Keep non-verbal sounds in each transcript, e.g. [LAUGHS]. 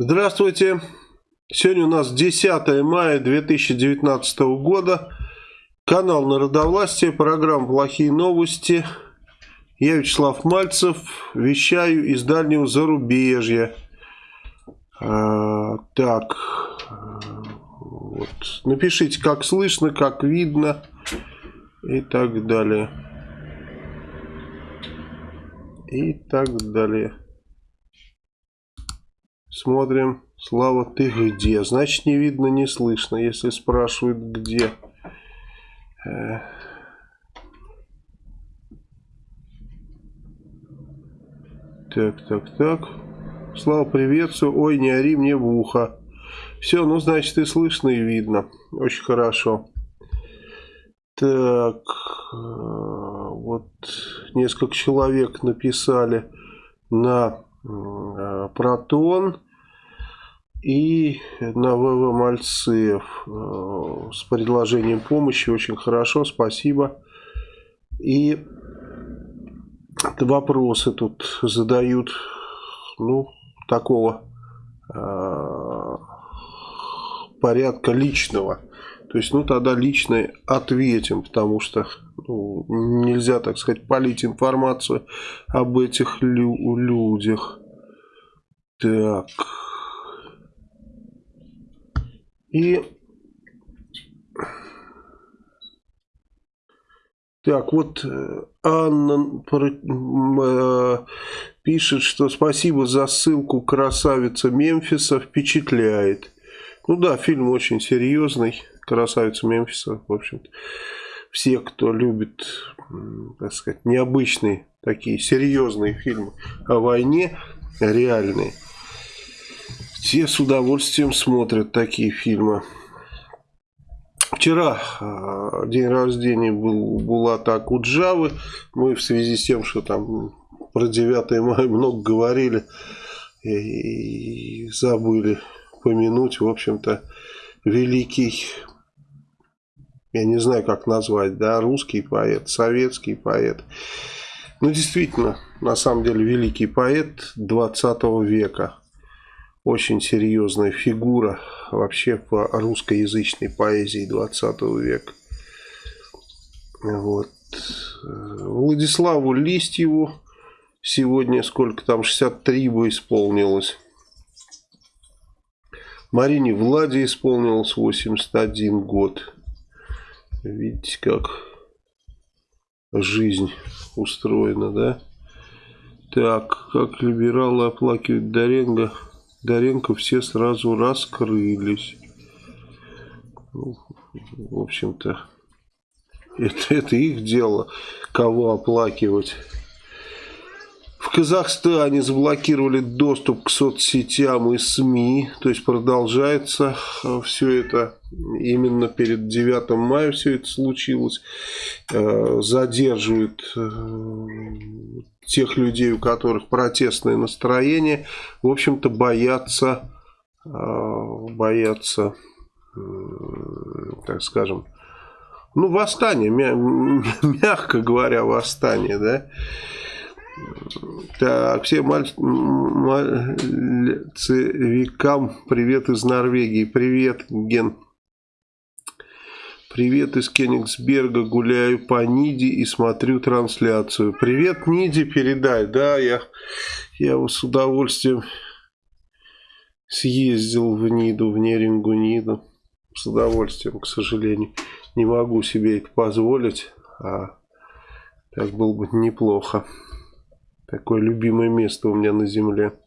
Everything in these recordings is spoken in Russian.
Здравствуйте. Сегодня у нас 10 мая 2019 года. Канал Народовластия, программа «Плохие новости». Я Вячеслав Мальцев, вещаю из дальнего зарубежья. А, так, вот. напишите, как слышно, как видно и так далее. И так далее. Смотрим. Слава, ты где? Значит, не видно, не слышно, если спрашивают, где. Э. Так, так, так. Слава, приветствую. Ой, не ори мне в ухо. Все, ну, значит, и слышно, и видно. Очень хорошо. Так, э, вот несколько человек написали на э, Протон и на ВВ Мальцев э, с предложением помощи. Очень хорошо, спасибо. И вопросы тут задают, ну, такого э, порядка личного. То есть, ну, тогда лично ответим, потому что ну, нельзя, так сказать, полить информацию об этих лю людях. Так... И так, вот э, Анна э, пишет, что спасибо за ссылку «Красавица Мемфиса» впечатляет. Ну да, фильм очень серьезный, «Красавица Мемфиса», в общем-то. Все, кто любит, так сказать, необычные такие серьезные фильмы о войне, реальные – все с удовольствием смотрят такие фильмы. Вчера э, день рождения был Булата Акуджавы. Мы в связи с тем, что там про 9 мая много говорили и, забыли помянуть, в общем-то, великий, я не знаю, как назвать, да, русский поэт, советский поэт. Ну, действительно, на самом деле, великий поэт 20 века очень серьезная фигура вообще по русскоязычной поэзии 20 века. Вот. Владиславу Листьеву сегодня сколько там, 63 бы исполнилось. Марине Владе исполнилось 81 год. Видите, как жизнь устроена, да? Так, как либералы оплакивают Доренго Доренко все сразу раскрылись. Ну, в общем-то, [LAUGHS] это, это их дело, кого оплакивать. В Казахстане заблокировали доступ к соцсетям и СМИ, то есть продолжается э, все это. Именно перед 9 мая все это случилось. Э, задерживают э, тех людей, у которых протестное настроение, в общем-то боятся, боятся, так скажем, ну, восстание, мягко говоря, восстание, да, так, всем маль... мальцевикам привет из Норвегии. Привет, Ген. Привет из Кенигсберга. Гуляю по Ниде и смотрю трансляцию. Привет, Ниде, передай. Да, я, я с удовольствием съездил в Ниду, в Нерингу Ниду. С удовольствием, к сожалению. Не могу себе это позволить. А так было бы неплохо. Такое любимое место у меня на земле.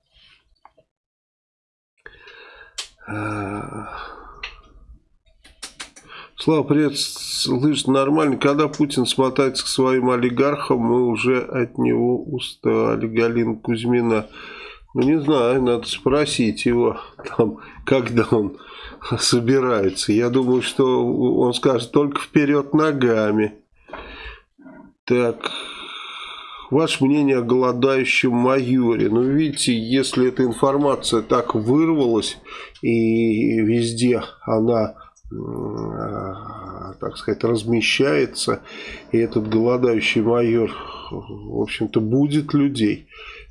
Слава, привет, слышь, нормально. Когда Путин смотается к своим олигархам, мы уже от него устали. Галина Кузьмина. Ну, не знаю, надо спросить его, там, когда он собирается. Я думаю, что он скажет только вперед ногами. Так, Ваше мнение о голодающем майоре. Ну, видите, если эта информация так вырвалась, и везде она, так сказать, размещается, и этот голодающий майор, в общем-то, будет людей,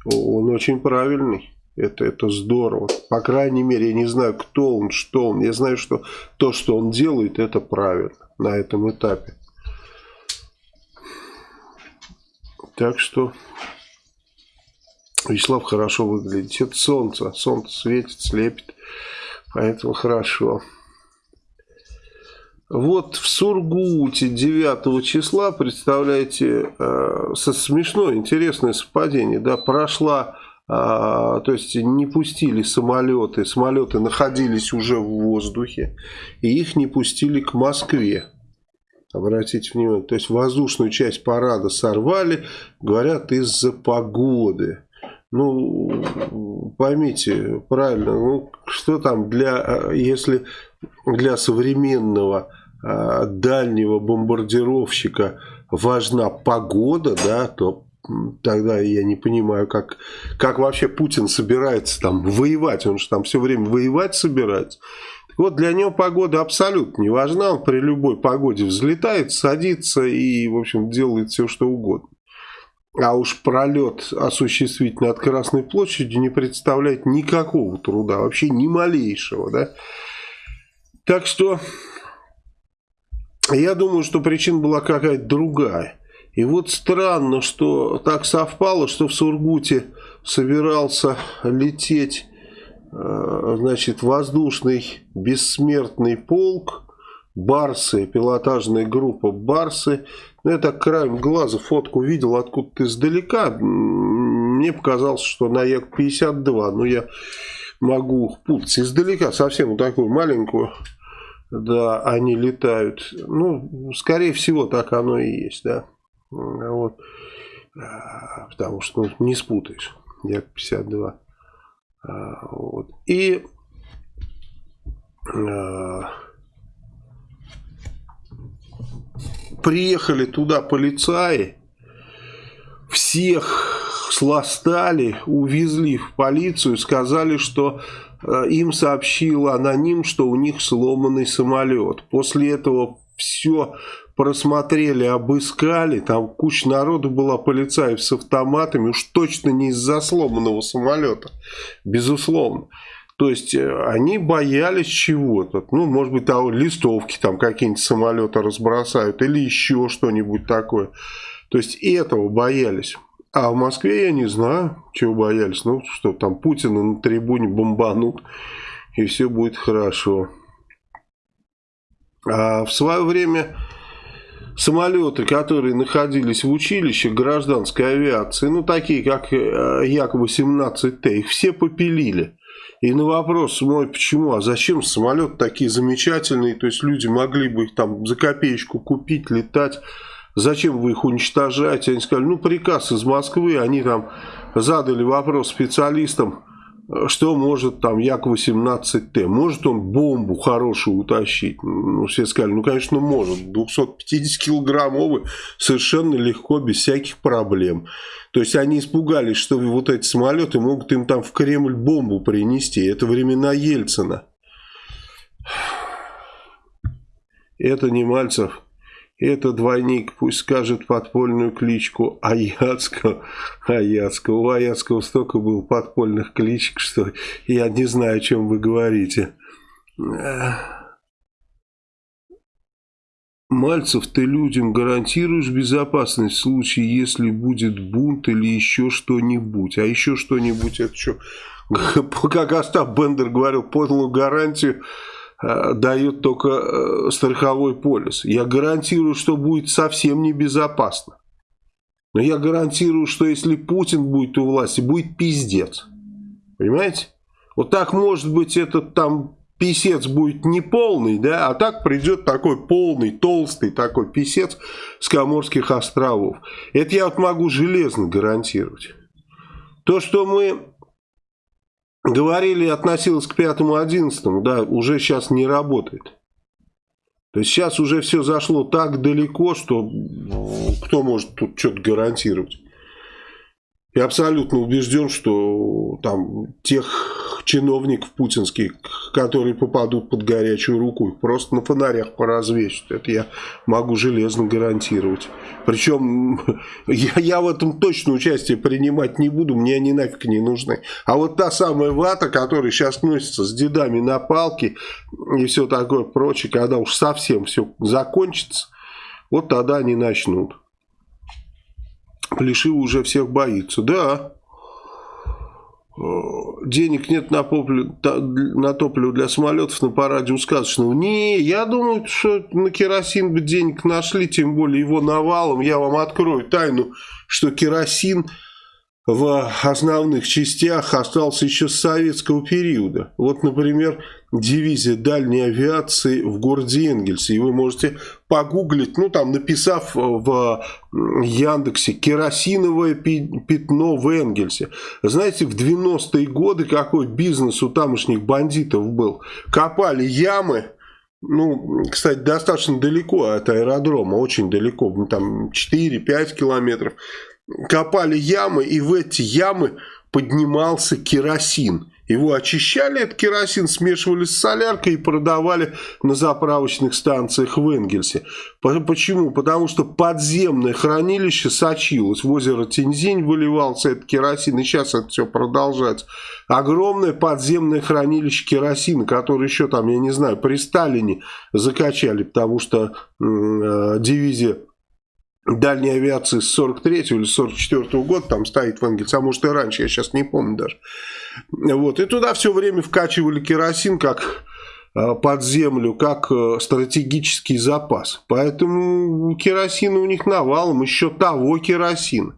он очень правильный. Это, это здорово. По крайней мере, я не знаю, кто он, что он. Я знаю, что то, что он делает, это правильно на этом этапе. Так что Вячеслав хорошо выглядит. Это солнце. Солнце светит, слепит. Поэтому хорошо. Вот в Сургуте 9 числа, представляете, э, смешное, интересное совпадение, да, прошла, э, то есть не пустили самолеты, самолеты находились уже в воздухе, и их не пустили к Москве. Обратите внимание, то есть воздушную часть парада сорвали, говорят, из-за погоды. Ну, поймите правильно, ну, что там для, э, если для современного Э, дальнего бомбардировщика важна погода, да, то тогда я не понимаю, как, как вообще Путин собирается там воевать. Он же там все время воевать собирается. Вот для него погода абсолютно не важна. Он при любой погоде взлетает, садится и, в общем, делает все, что угодно. А уж пролет осуществить над Красной площадью не представляет никакого труда, вообще ни малейшего. Да? Так что я думаю, что причина была какая-то другая. И вот странно, что так совпало, что в Сургуте собирался лететь значит, воздушный бессмертный полк, Барсы, пилотажная группа Барсы. Ну, я так краем глаза фотку видел откуда-то издалека. Мне показалось, что на Як-52, но я могу путаться издалека, совсем вот такую маленькую да, они летают. Ну, скорее всего, так оно и есть, да. Вот. А, потому что ну, не спутаешь. Як-52. Вот. И а, приехали туда полицаи, всех сластали, увезли в полицию, сказали, что Э, им сообщил аноним, что у них сломанный самолет. После этого все просмотрели, обыскали, там куча народу была, полицаев с автоматами, уж точно не из-за сломанного самолета, безусловно. То есть э, они боялись чего-то, ну, может быть, того, листовки там какие-нибудь самолеты разбросают или еще что-нибудь такое. То есть этого боялись. А в Москве я не знаю, чего боялись. Ну, что там Путина на трибуне бомбанут, и все будет хорошо. А в свое время самолеты, которые находились в училище гражданской авиации, ну, такие как э, Як-18Т, их все попилили. И на вопрос мой, почему, а зачем самолеты такие замечательные, то есть люди могли бы их там за копеечку купить, летать, зачем вы их уничтожаете? Они сказали, ну приказ из Москвы, они там задали вопрос специалистам, что может там Як-18Т? Может он бомбу хорошую утащить? Ну, все сказали, ну, конечно, может. 250-килограммовый совершенно легко, без всяких проблем. То есть они испугались, что вот эти самолеты могут им там в Кремль бомбу принести. Это времена Ельцина. Это не Мальцев. Это двойник, пусть скажет подпольную кличку Аяцкого. Аяцкого. У Аяцкого столько было подпольных кличек, что я не знаю, о чем вы говорите. Мальцев, ты людям гарантируешь безопасность в случае, если будет бунт или еще что-нибудь. А еще что-нибудь это что? [LAUGHS] Как Остап Бендер говорил, полную гарантию дает только э, страховой полис. Я гарантирую, что будет совсем небезопасно. Но я гарантирую, что если Путин будет у власти, будет пиздец. Понимаете? Вот так может быть этот там писец будет не полный, да, а так придет такой полный, толстый такой писец с Коморских островов. Это я вот могу железно гарантировать. То, что мы говорили, относилось к пятому одиннадцатому, да, уже сейчас не работает. То есть сейчас уже все зашло так далеко, что кто может тут что-то гарантировать. Я абсолютно убежден, что там тех чиновников путинских, которые попадут под горячую руку, их просто на фонарях поразвесят. Это я могу железно гарантировать. Причем [LAUGHS] я, я в этом точно участие принимать не буду, мне они нафиг не нужны. А вот та самая вата, которая сейчас носится с дедами на палке и все такое прочее, когда уж совсем все закончится, вот тогда они начнут. Плешивый уже всех боится. Да, денег нет на, поплю, на топливо для самолетов на параде у сказочного. Не, я думаю, что на керосин бы денег нашли, тем более его навалом. Я вам открою тайну, что керосин в основных частях остался еще с советского периода. Вот, например, дивизия дальней авиации в городе Энгельсе. И вы можете погуглить, ну там написав в Яндексе «Керосиновое пятно в Энгельсе». Знаете, в 90-е годы какой бизнес у тамошних бандитов был? Копали ямы, ну, кстати, достаточно далеко от аэродрома, очень далеко, там 4-5 километров копали ямы, и в эти ямы поднимался керосин. Его очищали, этот керосин смешивали с соляркой и продавали на заправочных станциях в Энгельсе. Почему? Потому что подземное хранилище сочилось. В озеро Тензинь выливался этот керосин, и сейчас это все продолжается. Огромное подземное хранилище керосина, которое еще там, я не знаю, при Сталине закачали, потому что э, дивизия дальней авиации с 43 или 44 -го года там стоит в Энгельсе, а может и раньше, я сейчас не помню даже. Вот, и туда все время вкачивали керосин как э, под землю, как э, стратегический запас. Поэтому керосина у них навалом, еще того керосина.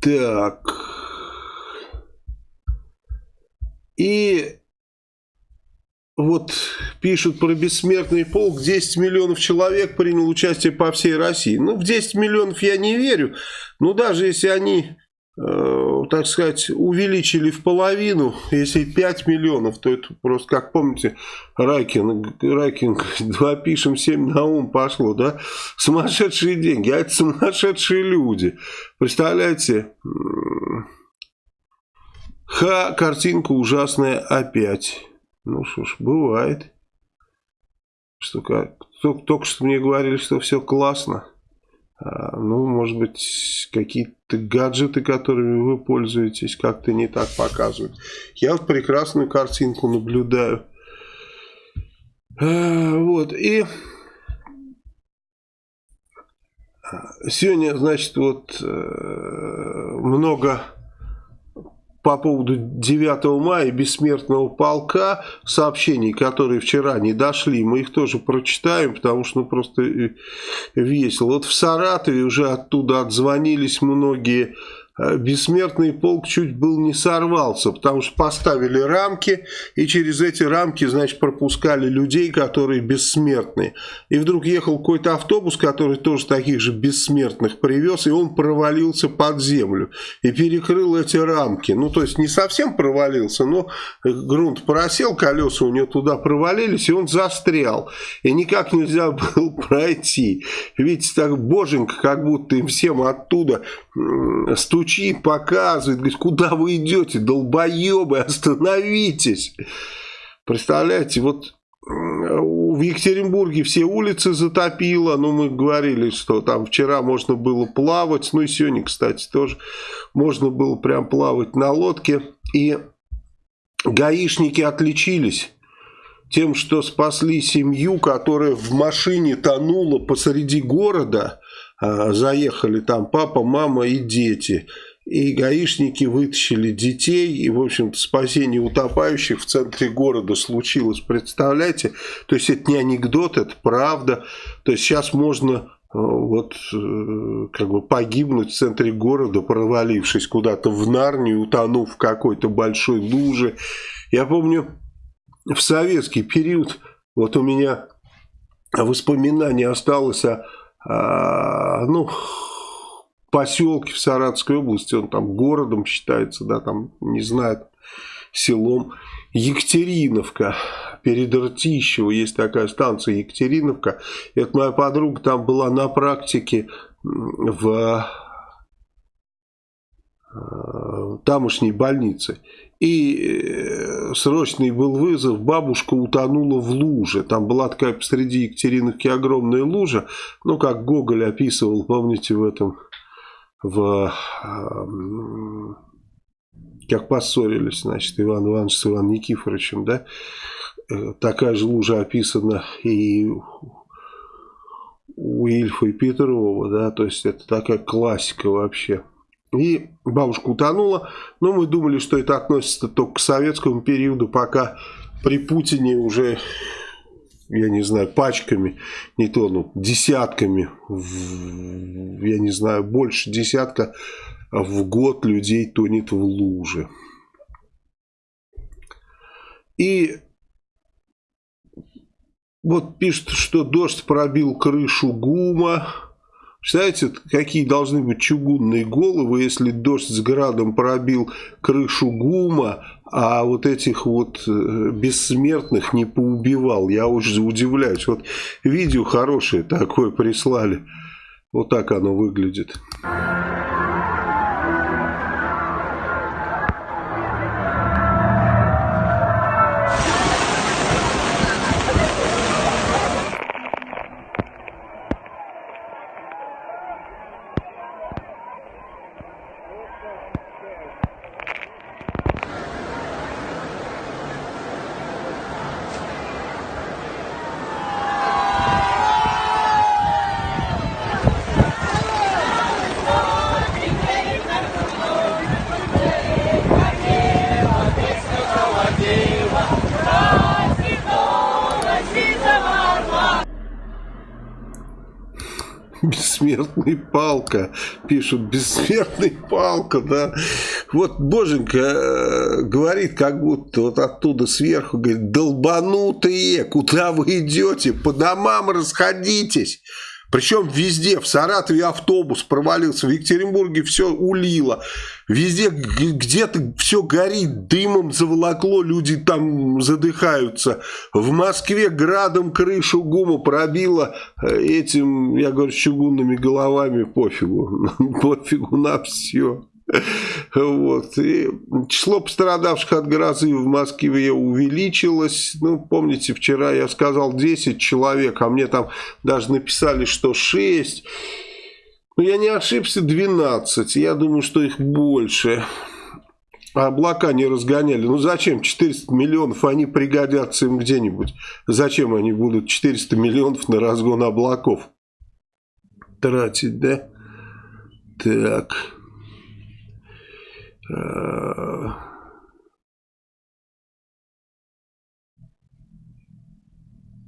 Так. И вот пишут про бессмертный полк, 10 миллионов человек принял участие по всей России. Ну, в 10 миллионов я не верю, но даже если они, э, так сказать, увеличили в половину, если 5 миллионов, то это просто, как помните, Райкин, Райкин, [LAUGHS] два пишем, 7 на ум пошло, да? Сумасшедшие деньги, а это сумасшедшие люди. Представляете? Ха, картинка ужасная опять. Ну что ж, бывает. Что как, только, что мне говорили, что все классно. А, ну, может быть, какие-то гаджеты, которыми вы пользуетесь, как-то не так показывают. Я вот прекрасную картинку наблюдаю. А, вот, и сегодня, значит, вот э, много по поводу 9 мая бессмертного полка сообщений, которые вчера не дошли, мы их тоже прочитаем, потому что ну, просто э, весело. Вот в Саратове уже оттуда отзвонились многие бессмертный полк чуть был не сорвался, потому что поставили рамки, и через эти рамки, значит, пропускали людей, которые бессмертные. И вдруг ехал какой-то автобус, который тоже таких же бессмертных привез, и он провалился под землю и перекрыл эти рамки. Ну, то есть не совсем провалился, но грунт просел, колеса у него туда провалились, и он застрял. И никак нельзя [LAUGHS] было пройти. Видите, так боженька, как будто им всем оттуда стучит, показывает, говорит, куда вы идете, долбоебы, остановитесь. Представляете, вот в Екатеринбурге все улицы затопило, ну мы говорили, что там вчера можно было плавать, ну и сегодня, кстати, тоже можно было прям плавать на лодке, и гаишники отличились тем, что спасли семью, которая в машине тонула посреди города, заехали там папа, мама и дети. И гаишники вытащили детей, и, в общем-то, спасение утопающих в центре города случилось. Представляете? То есть, это не анекдот, это правда. То есть, сейчас можно э, вот э, как бы погибнуть в центре города, провалившись куда-то в Нарнию, утонув в какой-то большой луже. Я помню, в советский период, вот у меня воспоминание осталось о а, ну, поселке в Саратовской области, он там городом считается, да, там, не знаю, селом. Екатериновка, перед Ртищево есть такая станция Екатериновка. Это моя подруга там была на практике в тамошней больницы. И э, срочный был вызов, бабушка утонула в луже. Там была такая посреди Екатериновки огромная лужа. Ну, как Гоголь описывал, помните, в этом... В, как поссорились, значит, Иван Иванович с Иваном Никифоровичем, да? Э, такая же лужа описана и у Ильфа и Петрова, да, то есть это такая классика вообще. И бабушка утонула, но мы думали, что это относится только к советскому периоду, пока при Путине уже, я не знаю, пачками не тонут, десятками, я не знаю, больше десятка в год людей тонет в луже. И вот пишет, что дождь пробил крышу ГУМа. Представляете, какие должны быть чугунные головы, если дождь с градом пробил крышу ГУМа, а вот этих вот э, бессмертных не поубивал. Я уже удивляюсь. Вот видео хорошее такое прислали. Вот так оно выглядит. Бессмертный палка, пишут, бессмертный палка, да. Вот Боженька э, говорит, как будто вот оттуда сверху, говорит, долбанутые, куда вы идете, по домам расходитесь. Причем везде, в Саратове автобус провалился, в Екатеринбурге все улило. Везде где-то все горит, дымом заволокло, люди там задыхаются. В Москве градом крышу ГУМа пробило э, этим, я говорю, чугунными головами, пофигу. [LAUGHS] Пофигу на все. Вот. И число пострадавших от грозы в Москве увеличилось. Ну, помните, вчера я сказал 10 человек, а мне там даже написали, что 6. Ну, я не ошибся, 12. Я думаю, что их больше. А облака не разгоняли. Ну, зачем? 400 миллионов, они пригодятся им где-нибудь. Зачем они будут 400 миллионов на разгон облаков тратить, да? Так...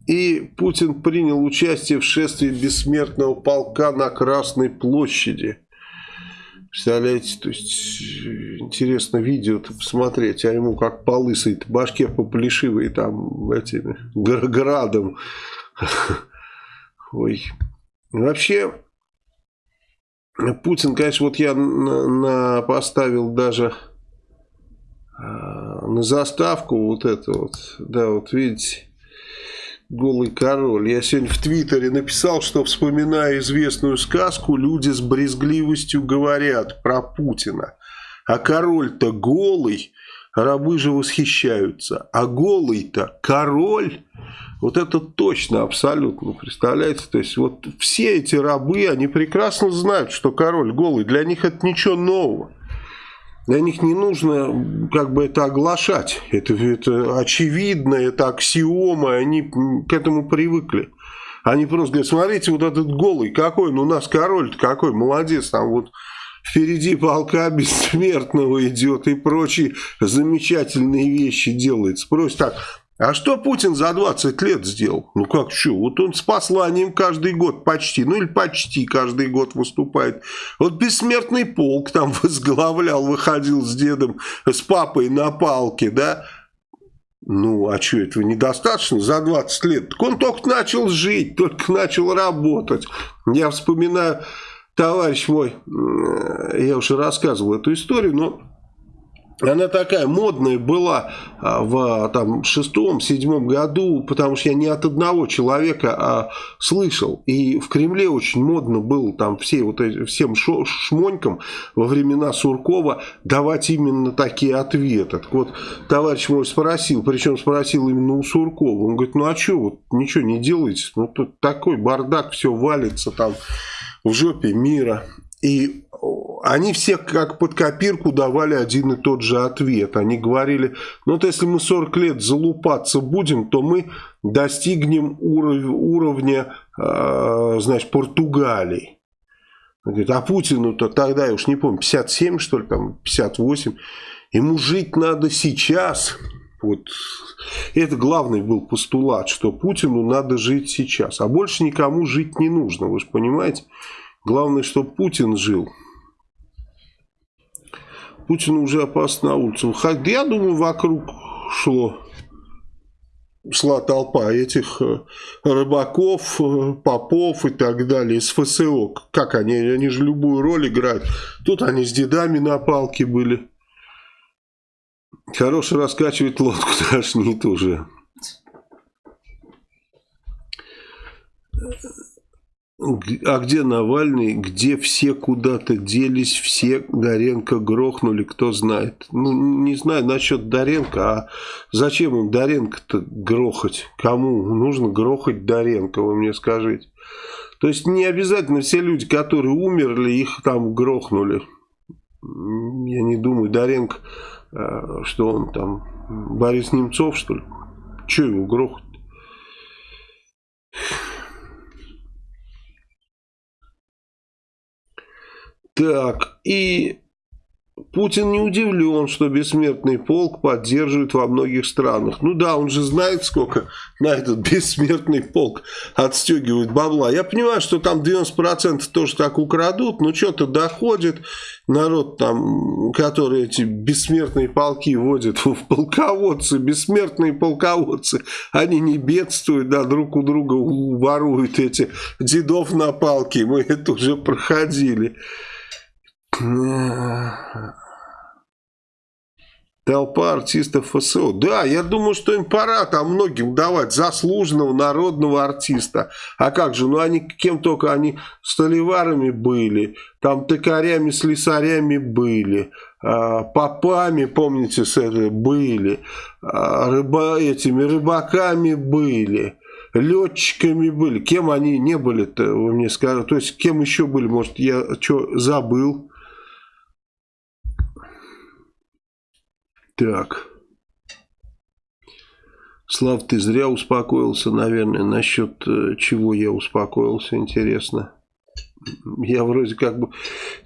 И Путин принял участие в шествии бессмертного полка на Красной площади. Представляете, то есть интересно видео посмотреть, а ему как по лысой башке поплешивой там этими градом. [LAUGHS] Ой. Вообще, Путин, конечно, вот я на, на, поставил даже э, на заставку вот это вот, да, вот видите, голый король. Я сегодня в Твиттере написал, что, вспоминая известную сказку, люди с брезгливостью говорят про Путина. А король-то голый, рабы же восхищаются. А голый-то король вот это точно, абсолютно, представляете? То есть вот все эти рабы, они прекрасно знают, что король голый. Для них это ничего нового. Для них не нужно как бы это оглашать. Это, это очевидно, это аксиома, они к этому привыкли. Они просто говорят, смотрите, вот этот голый какой, ну у нас король какой, молодец, там вот впереди полка бессмертного идет и прочие замечательные вещи делает. Спросит так, а что Путин за 20 лет сделал? Ну как что? Вот он с посланием каждый год почти, ну или почти каждый год выступает. Вот бессмертный полк там [LAUGHS] возглавлял, выходил с дедом, с папой на палке, да? Ну, а что, этого недостаточно за 20 лет? Так он только начал жить, только начал работать. Я вспоминаю, товарищ мой, я уже рассказывал эту историю, но она такая модная была а, в там, шестом-седьмом году, потому что я не от одного человека а, слышал. И в Кремле очень модно было там все, вот, всем шмонькам во времена Суркова давать именно такие ответы. Так вот, товарищ мой спросил, причем спросил именно у Суркова. Он говорит, ну а что, вот ничего не делаете? Ну тут такой бардак, все валится там в жопе мира. И они все как под копирку давали один и тот же ответ. Они говорили, ну вот если мы 40 лет залупаться будем, то мы достигнем уров уровня, э, значит, Португалии. говорит, а Путину-то тогда, я уж не помню, 57 что ли, там 58. Ему жить надо сейчас. Вот это главный был постулат, что Путину надо жить сейчас. А больше никому жить не нужно, вы же понимаете. Главное, чтобы Путин жил. Путину уже опасно на улицу. Я думаю, вокруг шло шла толпа этих э, рыбаков, э, попов и так далее, из ФСО. Как они? Они же любую роль играют. Тут они с дедами на палке были. Хороший раскачивать лодку, [LAUGHS] тошнит уже. А где Навальный, где все куда-то делись, все Доренко грохнули, кто знает. Ну, не знаю насчет Доренко, а зачем им Доренко-то грохать? Кому нужно грохать Доренко, вы мне скажите. То есть не обязательно все люди, которые умерли, их там грохнули. Я не думаю, Доренко, э, что он там, Борис Немцов, что ли? Че его грохать? Так, и Путин не удивлен, что бессмертный полк поддерживают во многих странах. Ну да, он же знает, сколько на этот бессмертный полк отстегивают бабла. Я понимаю, что там 90% тоже так украдут, но что-то доходит. Народ там, который эти бессмертные полки водит в полководцы, бессмертные полководцы, они не бедствуют, да, друг у друга воруют эти дедов на палке. Мы это уже проходили. Толпа артистов ФСО. Да, я думаю, что им пора там многим давать заслуженного народного артиста. А как же, ну они кем только, они столеварами были, там токарями, слесарями были, а, попами, помните, с этой были, а, рыба, этими рыбаками были летчиками были. Кем они не были-то, вы мне скажете. То есть, кем еще были, может, я что, забыл. Так. Слав, ты зря успокоился, наверное, насчет э, чего я успокоился, интересно. Я вроде как бы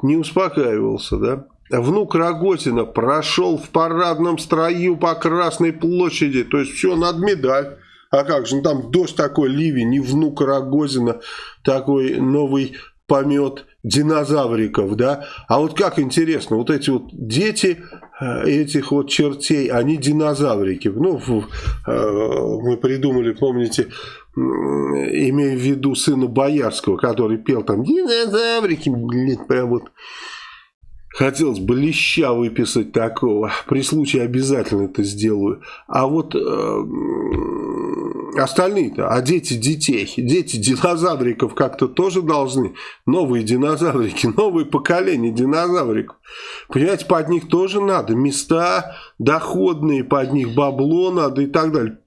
не успокаивался, да? Внук Рогозина прошел в парадном строю по Красной площади, то есть все, над медаль. А как же, ну там дождь такой, ливень, не внук Рогозина, такой новый помет динозавриков, да? А вот как интересно, вот эти вот дети э, этих вот чертей, они динозаврики. Ну, э, мы придумали, помните, имея в виду сына Боярского, который пел там динозаврики, блин, прям вот Хотелось бы леща выписать такого. При случае обязательно это сделаю. А вот э, остальные-то, а дети детей, дети динозавриков как-то тоже должны. Новые динозаврики, [LAUGHS] новые поколения динозавриков. Понимаете, под них тоже надо. Места доходные, под них бабло надо и так далее.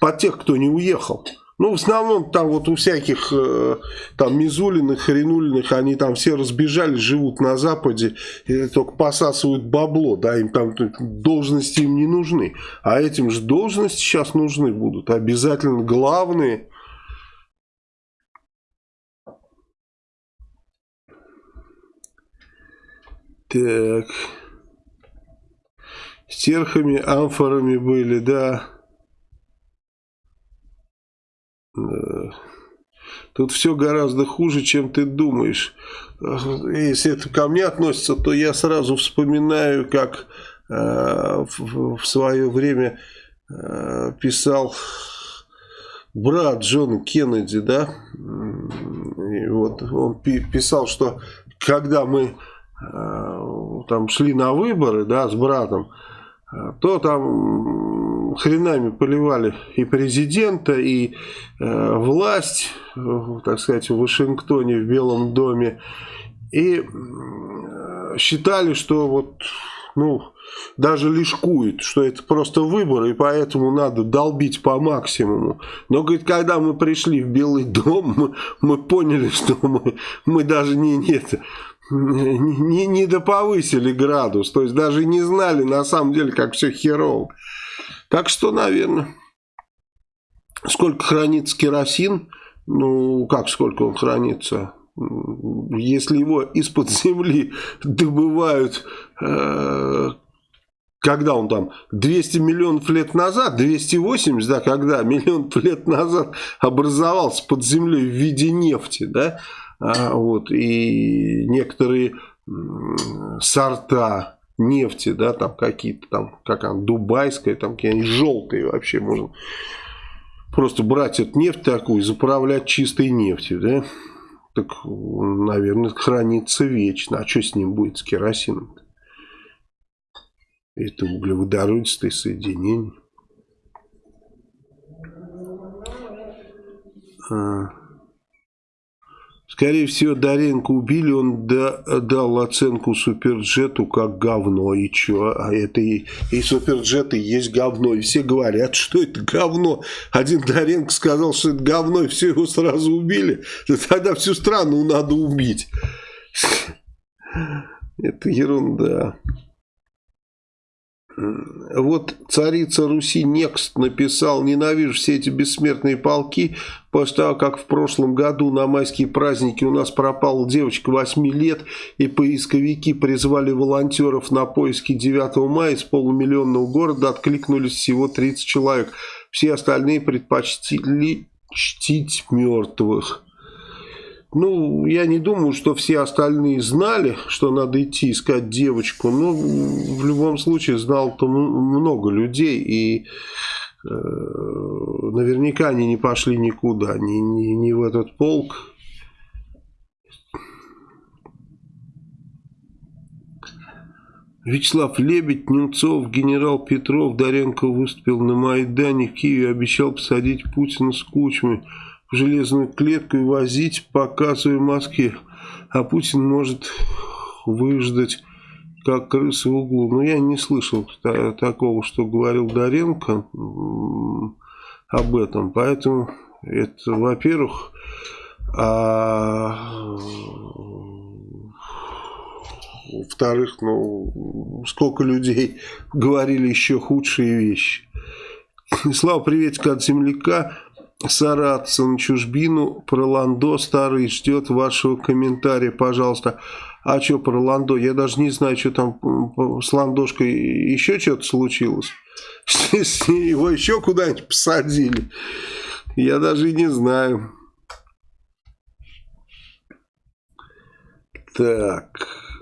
Под тех, кто не уехал. Ну, в основном там вот у всяких э, там Мизулиных, Хренулиных, они там все разбежались, живут на Западе, и только посасывают бабло, да, им там должности им не нужны. А этим же должности сейчас нужны будут, обязательно главные. Так. Стерхами, амфорами были, да. Тут все гораздо хуже, чем ты думаешь. Если это ко мне относится, то я сразу вспоминаю, как э, в, свое время э, писал брат Джона Кеннеди, да, и вот он писал, что когда мы там шли на выборы, да, с братом, то там хренами поливали и президента, и э, власть, так сказать, в Вашингтоне, в Белом доме, и считали, что вот, ну, даже лишкует, что это просто выборы, и поэтому надо долбить по максимуму. Но, говорит, когда мы пришли в Белый дом, мы, мы поняли, что мы, мы даже не, нет, не, не, не доповысили градус, то есть даже не знали на самом деле, как все херово. Так что, наверное, сколько хранится керосин, ну, как сколько он хранится, если его из-под земли [LAUGHS] добывают э, когда он там, 200 миллионов лет назад, 280, да, когда [LAUGHS] миллион лет назад образовался под землей в виде нефти, да, а, вот, и некоторые сорта нефти, да, там какие-то там, как она, дубайская, там какие-нибудь желтые вообще можно просто брать эту нефть такую и заправлять чистой нефтью, да, так, наверное, хранится вечно, а что с ним будет, с керосином -то? Это углеводородистые соединения. А. Скорее всего, Доренко убили, он дал оценку Суперджету как говно. И что? А это и, и Суперджет и есть говно. И все говорят, что это говно. Один Доренко сказал, что это говно, и все его сразу убили. Да тогда всю страну надо убить. [LAUGHS] Это ерунда. Вот царица Руси Некст написал «Ненавижу все эти бессмертные полки, после того, как в прошлом году на майские праздники у нас пропала девочка 8 лет, и поисковики призвали волонтеров на поиски 9 мая из полумиллионного города, откликнулись всего 30 человек. Все остальные предпочтили чтить мертвых». Ну, я не думаю, что все остальные знали, что надо идти искать девочку. Но в любом случае знал-то много людей. И э, наверняка они не пошли никуда. Ни, ни, ни в этот полк. Вячеслав Лебедь, Немцов, генерал Петров, Доренко выступил на Майдане в Киеве, обещал посадить Путина с Кучмой железную клетку и возить, в Москве. А Путин может выждать, как крысы в углу. Но я не слышал такого, что говорил Доренко об этом. Поэтому это, во-первых, а во-вторых, ну, сколько людей говорили еще худшие вещи. Слава, приветик от земляка саратца на чужбину. Про Ландо старый ждет вашего комментария, пожалуйста. А что про Ландо? Я даже не знаю, что там с Ландошкой еще что-то случилось. [LAUGHS] Его еще куда-нибудь посадили. Я даже не знаю. Так.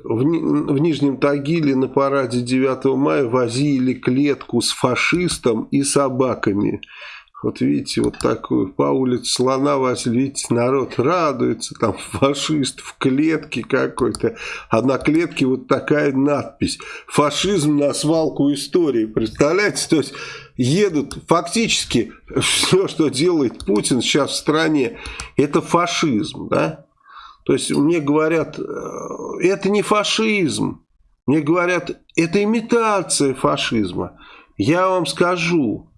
В, в Нижнем Тагиле на параде 9 мая возили клетку с фашистом и собаками. Вот видите, вот такую по улице слона вас, видите, народ радуется, там фашист в клетке какой-то, а на клетке вот такая надпись. Фашизм на свалку истории, представляете? То есть едут, фактически все, что делает Путин сейчас в стране, это фашизм, да? То есть мне говорят, э, это не фашизм, мне говорят, это имитация фашизма. Я вам скажу,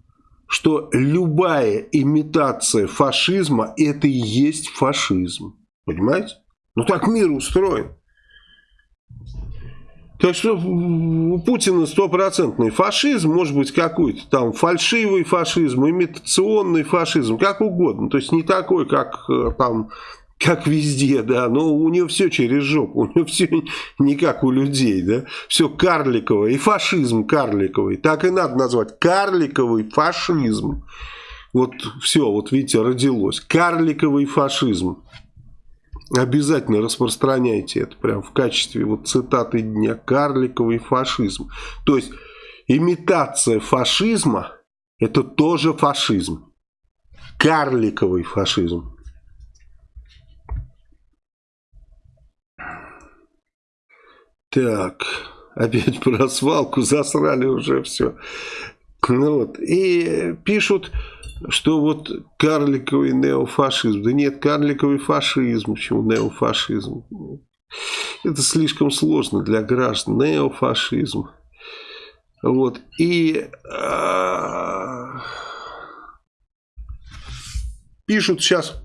что любая имитация фашизма это и есть фашизм. Понимаете? Ну так мир устроен. Так что у Путина стопроцентный фашизм, может быть какой-то там фальшивый фашизм, имитационный фашизм, как угодно. То есть не такой, как э, там как везде, да, но у нее все через жопу, у нее все не как у людей, да, все карликовое, и фашизм карликовый, так и надо назвать, карликовый фашизм. Вот все, вот видите, родилось, карликовый фашизм. Обязательно распространяйте это прям в качестве вот цитаты дня, карликовый фашизм. То есть имитация фашизма, это тоже фашизм, карликовый фашизм. Так, опять про свалку засрали уже все. Ну вот, и пишут, что вот карликовый неофашизм. Да нет, карликовый фашизм. Почему неофашизм? Это слишком сложно для граждан. Неофашизм. Вот. И а, пишут сейчас,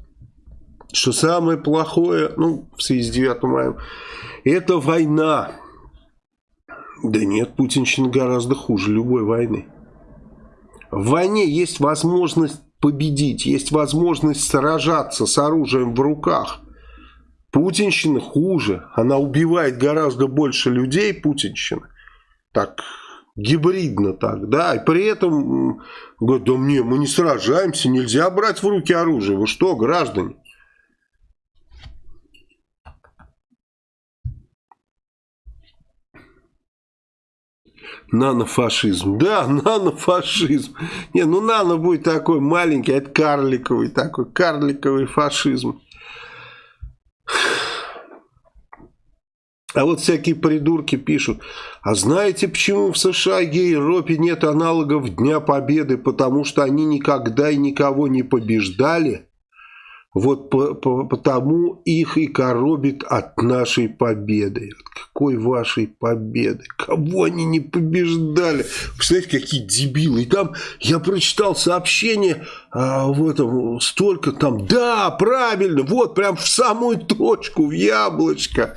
что самое плохое, ну, в связи с 9 мая, это война. Да нет, путинщина гораздо хуже любой войны. В войне есть возможность победить, есть возможность сражаться с оружием в руках. Путинщина хуже, она убивает гораздо больше людей, путинщина. Так, гибридно так, да, и при этом говорят, да мне, мы не сражаемся, нельзя брать в руки оружие, вы что, граждане? Нанофашизм. Да, нанофашизм. Не, ну нано будет такой маленький, а это карликовый такой, карликовый фашизм. А вот всякие придурки пишут, а знаете, почему в США и Европе нет аналогов Дня Победы? Потому что они никогда и никого не побеждали. Вот по, по, потому их и коробит от нашей победы. От какой вашей победы? Кого они не побеждали? Представляете, какие дебилы. И там я прочитал сообщение а, в столько там. Да, правильно, вот прям в самую точку, в яблочко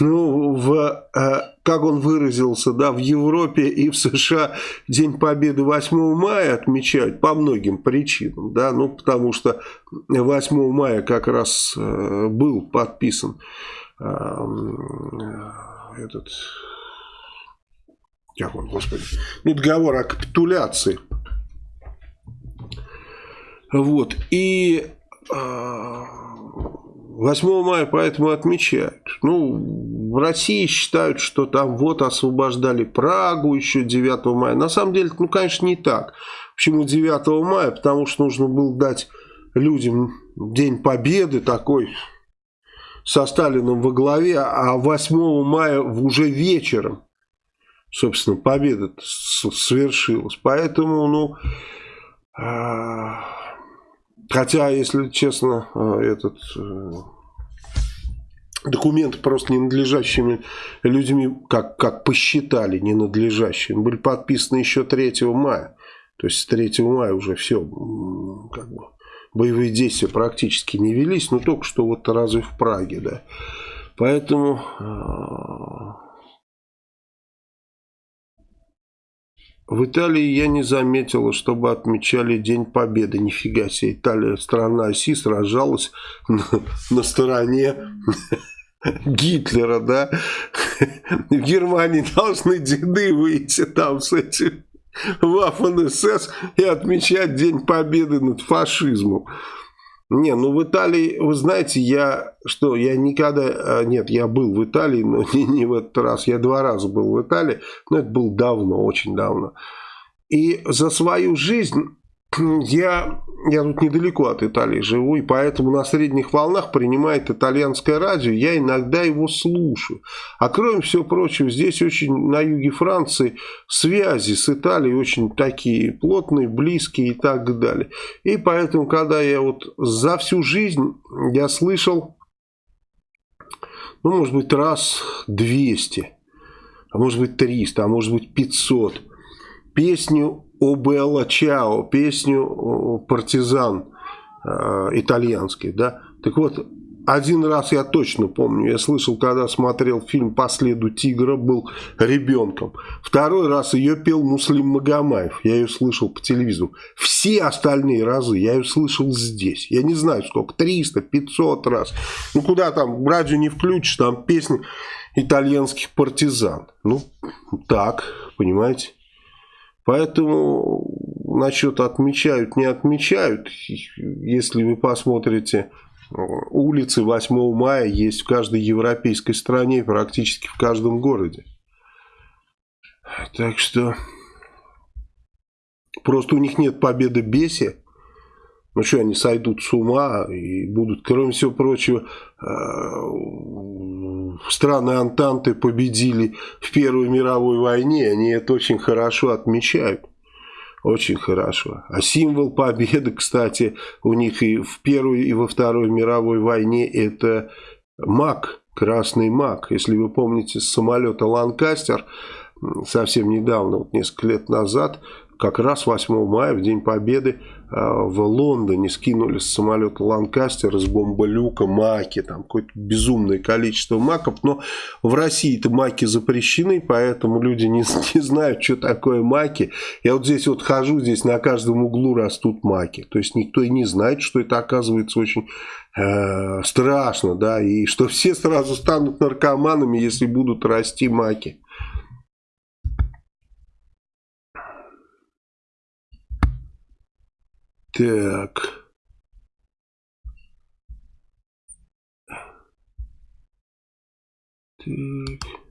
ну, в, э, как он выразился, да, в Европе и в США День Победы 8 мая отмечают по многим причинам, да, ну, потому что 8 мая как раз э, был подписан э, этот, как он, господи, ну, договор о капитуляции. Вот, и 8 мая поэтому отмечают. Ну, в России считают, что там вот освобождали Прагу еще 9 мая. На самом деле, ну, конечно, не так. Почему 9 мая? Потому что нужно было дать людям День Победы такой со Сталином во главе, а 8 мая уже вечером, собственно, победа свершилась. Поэтому, ну, а, Хотя, если честно, э, этот э, документы просто ненадлежащими людьми, как, как посчитали, ненадлежащими, были подписаны еще 3 мая. То есть с 3 мая уже все, как бы, боевые действия практически не велись, но только что вот разве в Праге, да. Поэтому В Италии я не заметила, чтобы отмечали День Победы. Нифига себе, Италия, страна оси, сражалась на, на стороне Гитлера, да? В Германии должны деды выйти там с этим Waffen СС и отмечать День Победы над фашизмом. Не, ну в Италии, вы знаете, я что, я никогда, а, нет, я был в Италии, но [LAUGHS] не, не в этот раз, я два раза был в Италии, но это было давно, очень давно. И за свою жизнь я, я тут недалеко от Италии живу, и поэтому на средних волнах принимает итальянское радио, я иногда его слушаю. А кроме всего прочего, здесь очень на юге Франции связи с Италией очень такие плотные, близкие и так далее. И поэтому, когда я вот за всю жизнь, я слышал, ну, может быть, раз 200, а может быть 300, а может быть 500 песню о Белла Чао, песню партизан э, итальянский, да. Так вот, один раз я точно помню, я слышал, когда смотрел фильм «По следу тигра», был ребенком. Второй раз ее пел Муслим Магомаев, я ее слышал по телевизору. Все остальные разы я ее слышал здесь. Я не знаю сколько, 300, 500 раз. Ну куда там, радио не включишь, там песни итальянских партизан. Ну, так, понимаете. Поэтому насчет отмечают, не отмечают, если вы посмотрите, улицы 8 мая есть в каждой европейской стране, практически в каждом городе. Так что просто у них нет победы беси. Ну что, они сойдут с ума и будут, кроме всего прочего, э, страны Антанты победили в Первой мировой войне, они это очень хорошо отмечают. Очень хорошо. А символ победы, кстати, у них и в Первой, и во Второй мировой войне это маг, красный маг. Если вы помните с самолета «Ланкастер», совсем недавно, вот несколько лет назад, как раз 8 мая, в День Победы, в Лондоне скинули с самолета Ланкастер из бомболюка маки, там какое-то безумное количество маков, но в России-то маки запрещены, поэтому люди не, [LAUGHS] не знают, что такое маки. Я вот здесь вот хожу, здесь на каждом углу растут маки, то есть никто и не знает, что это оказывается очень э, страшно, да, и что все сразу станут наркоманами, если будут расти маки. Так. Так.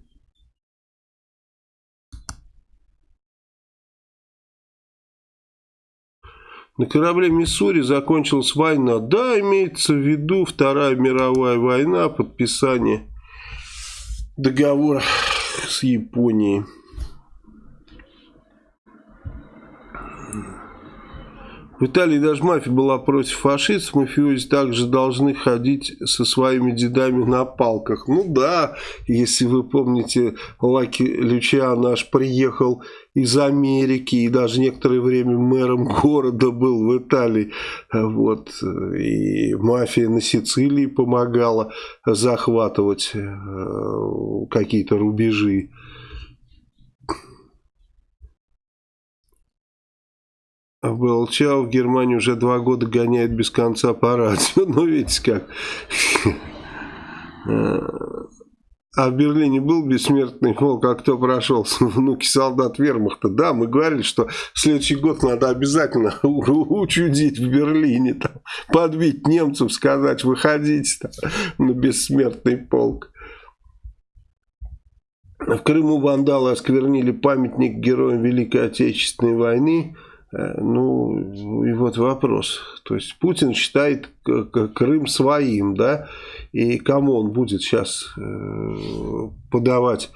На корабле Миссури закончилась война. Да, имеется в виду Вторая мировая война, подписание договора с Японией. В Италии даже мафия была против фашистов, мафиози также должны ходить со своими дедами на палках. Ну да, если вы помните, Лаки Лючиан наш приехал из Америки и даже некоторое время мэром города был в Италии. Вот. И мафия на Сицилии помогала захватывать э, какие-то рубежи. А Белчау в Германии уже два года гоняет без конца по радио. [LAUGHS] Ну, видите как. А в Берлине был бессмертный полк, а кто прошел? [LAUGHS] Внуки солдат вермахта. Да, мы говорили, что следующий год надо обязательно [LAUGHS] учудить в Берлине, там, подбить немцев, сказать, выходите там, на бессмертный полк. В Крыму вандалы осквернили памятник героям Великой Отечественной войны. Э, ну, и вот вопрос. То есть Путин считает Крым своим, да, и кому он будет сейчас э, подавать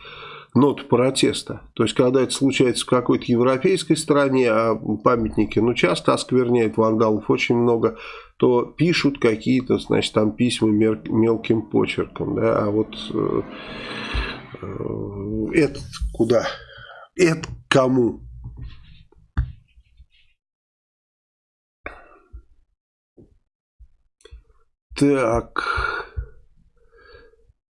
ноту протеста. То есть, когда это случается в какой-то европейской стране, а памятники, ну, часто оскверняют вандалов очень много, то пишут какие-то, значит, там письма мелким почерком, да, а вот э, этот куда? Это кому? Так.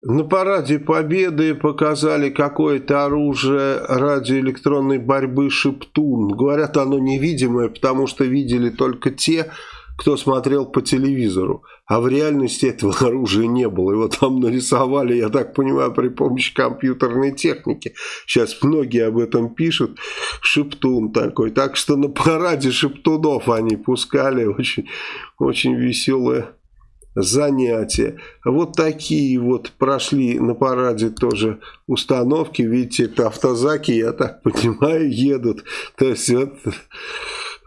На параде Победы показали какое-то оружие радиоэлектронной борьбы «Шептун». Говорят, оно невидимое, потому что видели только те, кто смотрел по телевизору. А в реальности этого [LAUGHS] оружия не было. Его там нарисовали, я так понимаю, при помощи компьютерной техники. Сейчас многие об этом пишут. Шептун такой. Так что на параде шептунов они пускали. Очень, очень веселая занятия. Вот такие вот прошли на параде тоже установки. Видите, это автозаки, я так понимаю, едут. То есть вот...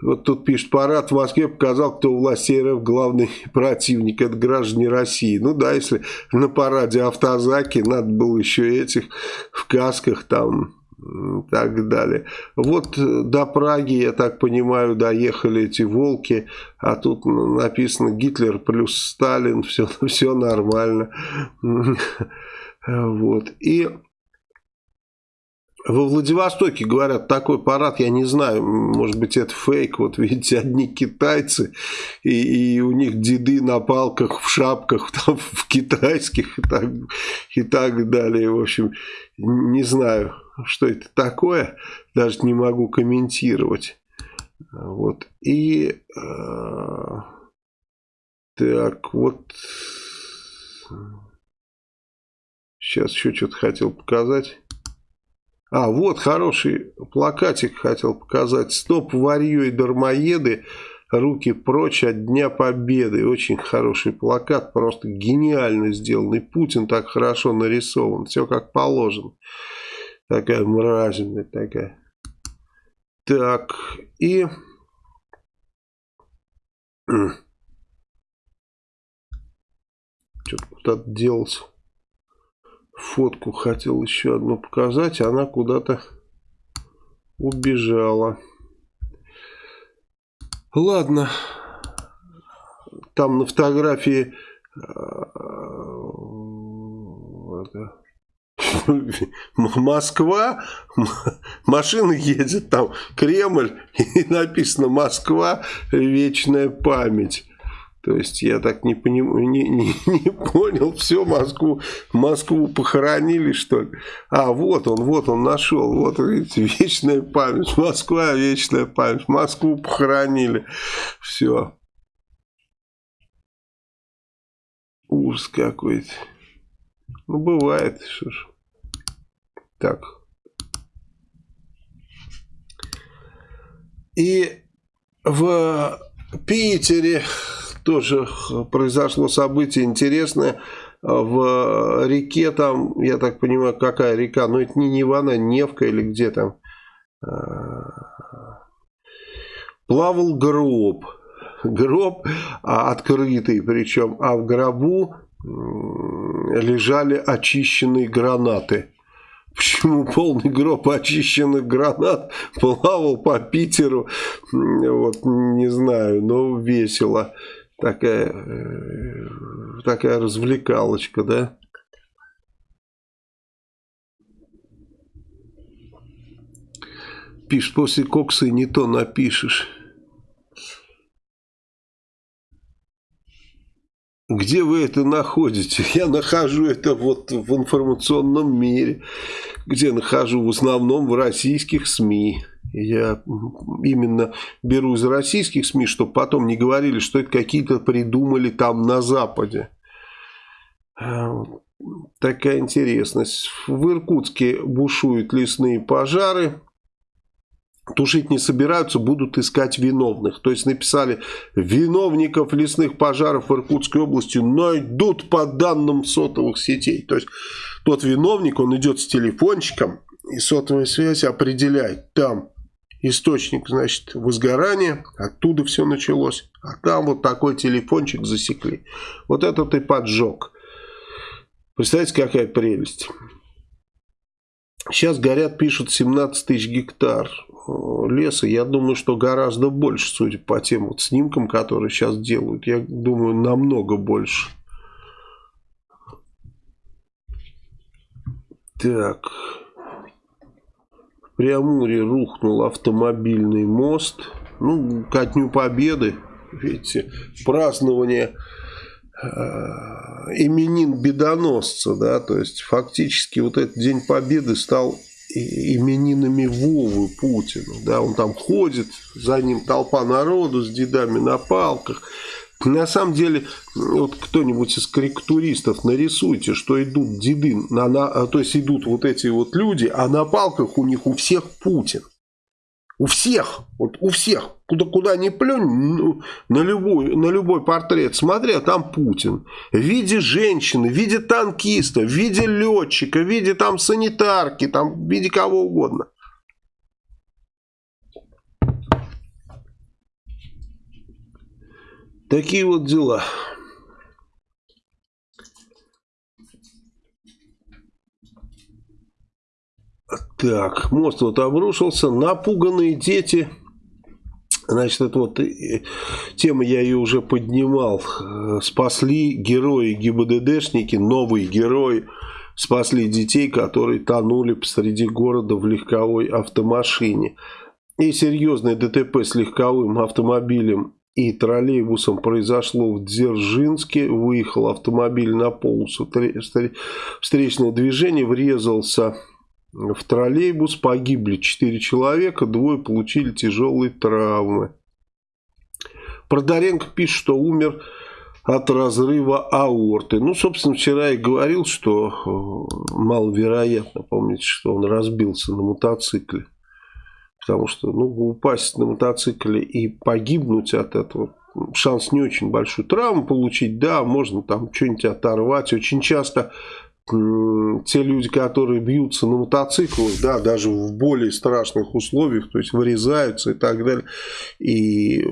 Вот тут пишет, парад в Москве показал, кто у властей РФ главный противник. Это граждане России. Ну да, если на параде автозаки, надо было еще этих в касках там так далее. Вот э, до Праги, я так понимаю, доехали эти волки, а тут написано Гитлер плюс Сталин, [LAUGHS] все, все нормально. [LAUGHS] Вот. И во Владивостоке, говорят, такой парад, я не знаю, может быть это фейк, вот видите, одни китайцы, и, и у них деды на палках, в шапках, [LAUGHS] там, в китайских и так, и так далее, в общем, не знаю, что это такое, даже не могу комментировать. Вот. И э, так, вот сейчас еще что-то хотел показать. А, вот хороший плакатик хотел показать. Стоп, варьё и дармоеды. Руки прочь от Дня Победы. Очень хороший плакат, просто гениально сделанный. Путин так хорошо нарисован. Все как положено. Такая мразинная такая. Так, и... [CLEARS THROAT] Что-то куда-то делся. фотку хотел еще одну показать, она куда-то убежала. Ладно, там на фотографии Москва, машина едет там, Кремль, [LAUGHS] и написано Москва, вечная память. То есть я так не, поним... не, не, не понял, все, Москву, Москву похоронили, что ли? А, вот он, вот он нашел, вот, видите, вечная память, Москва, вечная память, Москву похоронили, все. Ужас какой-то. Ну, бывает, что ж. Так. И в Питере тоже произошло событие интересное. В реке там, я так понимаю, какая река, но это не Невана, Невка или где там. А, плавал гроб. Гроб а, открытый причем, а в гробу лежали очищенные гранаты. Почему полный гроб очищенных гранат плавал по Питеру, вот не знаю, но весело такая, э, такая развлекалочка, да? Пишешь, после кокса не то напишешь. Где вы это находите? Я нахожу это вот в информационном мире, где нахожу в основном в российских СМИ. Я именно беру из российских СМИ, чтобы потом не говорили, что это какие-то придумали там на Западе. А, такая интересность. В Иркутске бушуют лесные пожары. Тушить не собираются, будут искать виновных. То есть написали, виновников лесных пожаров в Иркутской области найдут по данным сотовых сетей. То есть тот виновник, он идет с телефончиком, и сотовая связь определяет, там источник, значит, возгорания, оттуда все началось, а там вот такой телефончик засекли. Вот этот и поджог. Представляете, какая прелесть. Сейчас горят, пишут 17 тысяч гектар э, леса. Я думаю, что гораздо больше, судя по тем вот снимкам, которые сейчас делают. Я думаю, намного больше. Так. Преамуре рухнул автомобильный мост. Ну, ко Дню Победы, видите, празднование именин бедоносца, да, то есть фактически вот этот День Победы стал именинами Вовы Путина, да, он там ходит, за ним толпа народу с дедами на палках, на самом деле, вот кто-нибудь из корректуристов нарисуйте, что идут деды, на, на, то есть идут вот эти вот люди, а на палках у них у всех Путин. У всех, вот у всех, куда, куда ни плюнь, ну, на любой, на любой портрет смотри, а там Путин. В виде женщины, в виде танкиста, в виде летчика, в виде там санитарки, там, в виде кого угодно. Такие вот дела. Так, мост вот обрушился. Напуганные дети. Значит, это вот э, тема, я ее уже поднимал. Э, спасли герои ГИБДДшники, новые герои. Спасли детей, которые тонули посреди города в легковой автомашине. И серьезное ДТП с легковым автомобилем и троллейбусом произошло в Дзержинске. Выехал автомобиль на полосу встречного движения, врезался в троллейбус. Погибли 4 человека, двое получили тяжелые травмы. Продаренко пишет, что умер от разрыва аорты. Ну, собственно, вчера я говорил, что э, маловероятно, помните, что он разбился на мотоцикле. Потому что ну, упасть на мотоцикле и погибнуть от этого, шанс не очень большой. Травму получить, да, можно там что-нибудь оторвать. Очень часто те люди, которые бьются на мотоциклах, да, даже в более страшных условиях, то есть вырезаются и так далее, и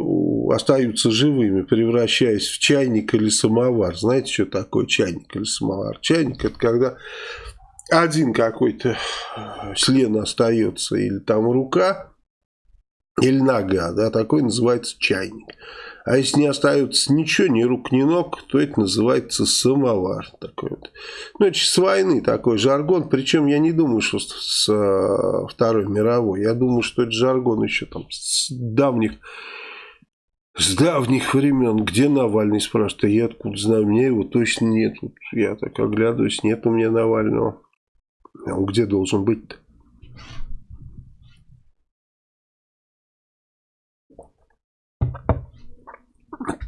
остаются живыми, превращаясь в чайник или самовар. Знаете, что такое чайник или самовар? Чайник – это когда один какой-то член остается, или там рука, или нога, да, такой называется чайник. А если не остается ничего, ни рук, ни ног, то это называется самовар. Такой вот. Ну, это с войны такой жаргон. Причем я не думаю, что с, э, Второй мировой. Я думаю, что это жаргон еще там с давних с давних времен. Где Навальный, спрашивает, а я откуда знаю, у меня его точно нет. Я так оглядываюсь, нет у меня Навального. А он где должен быть-то?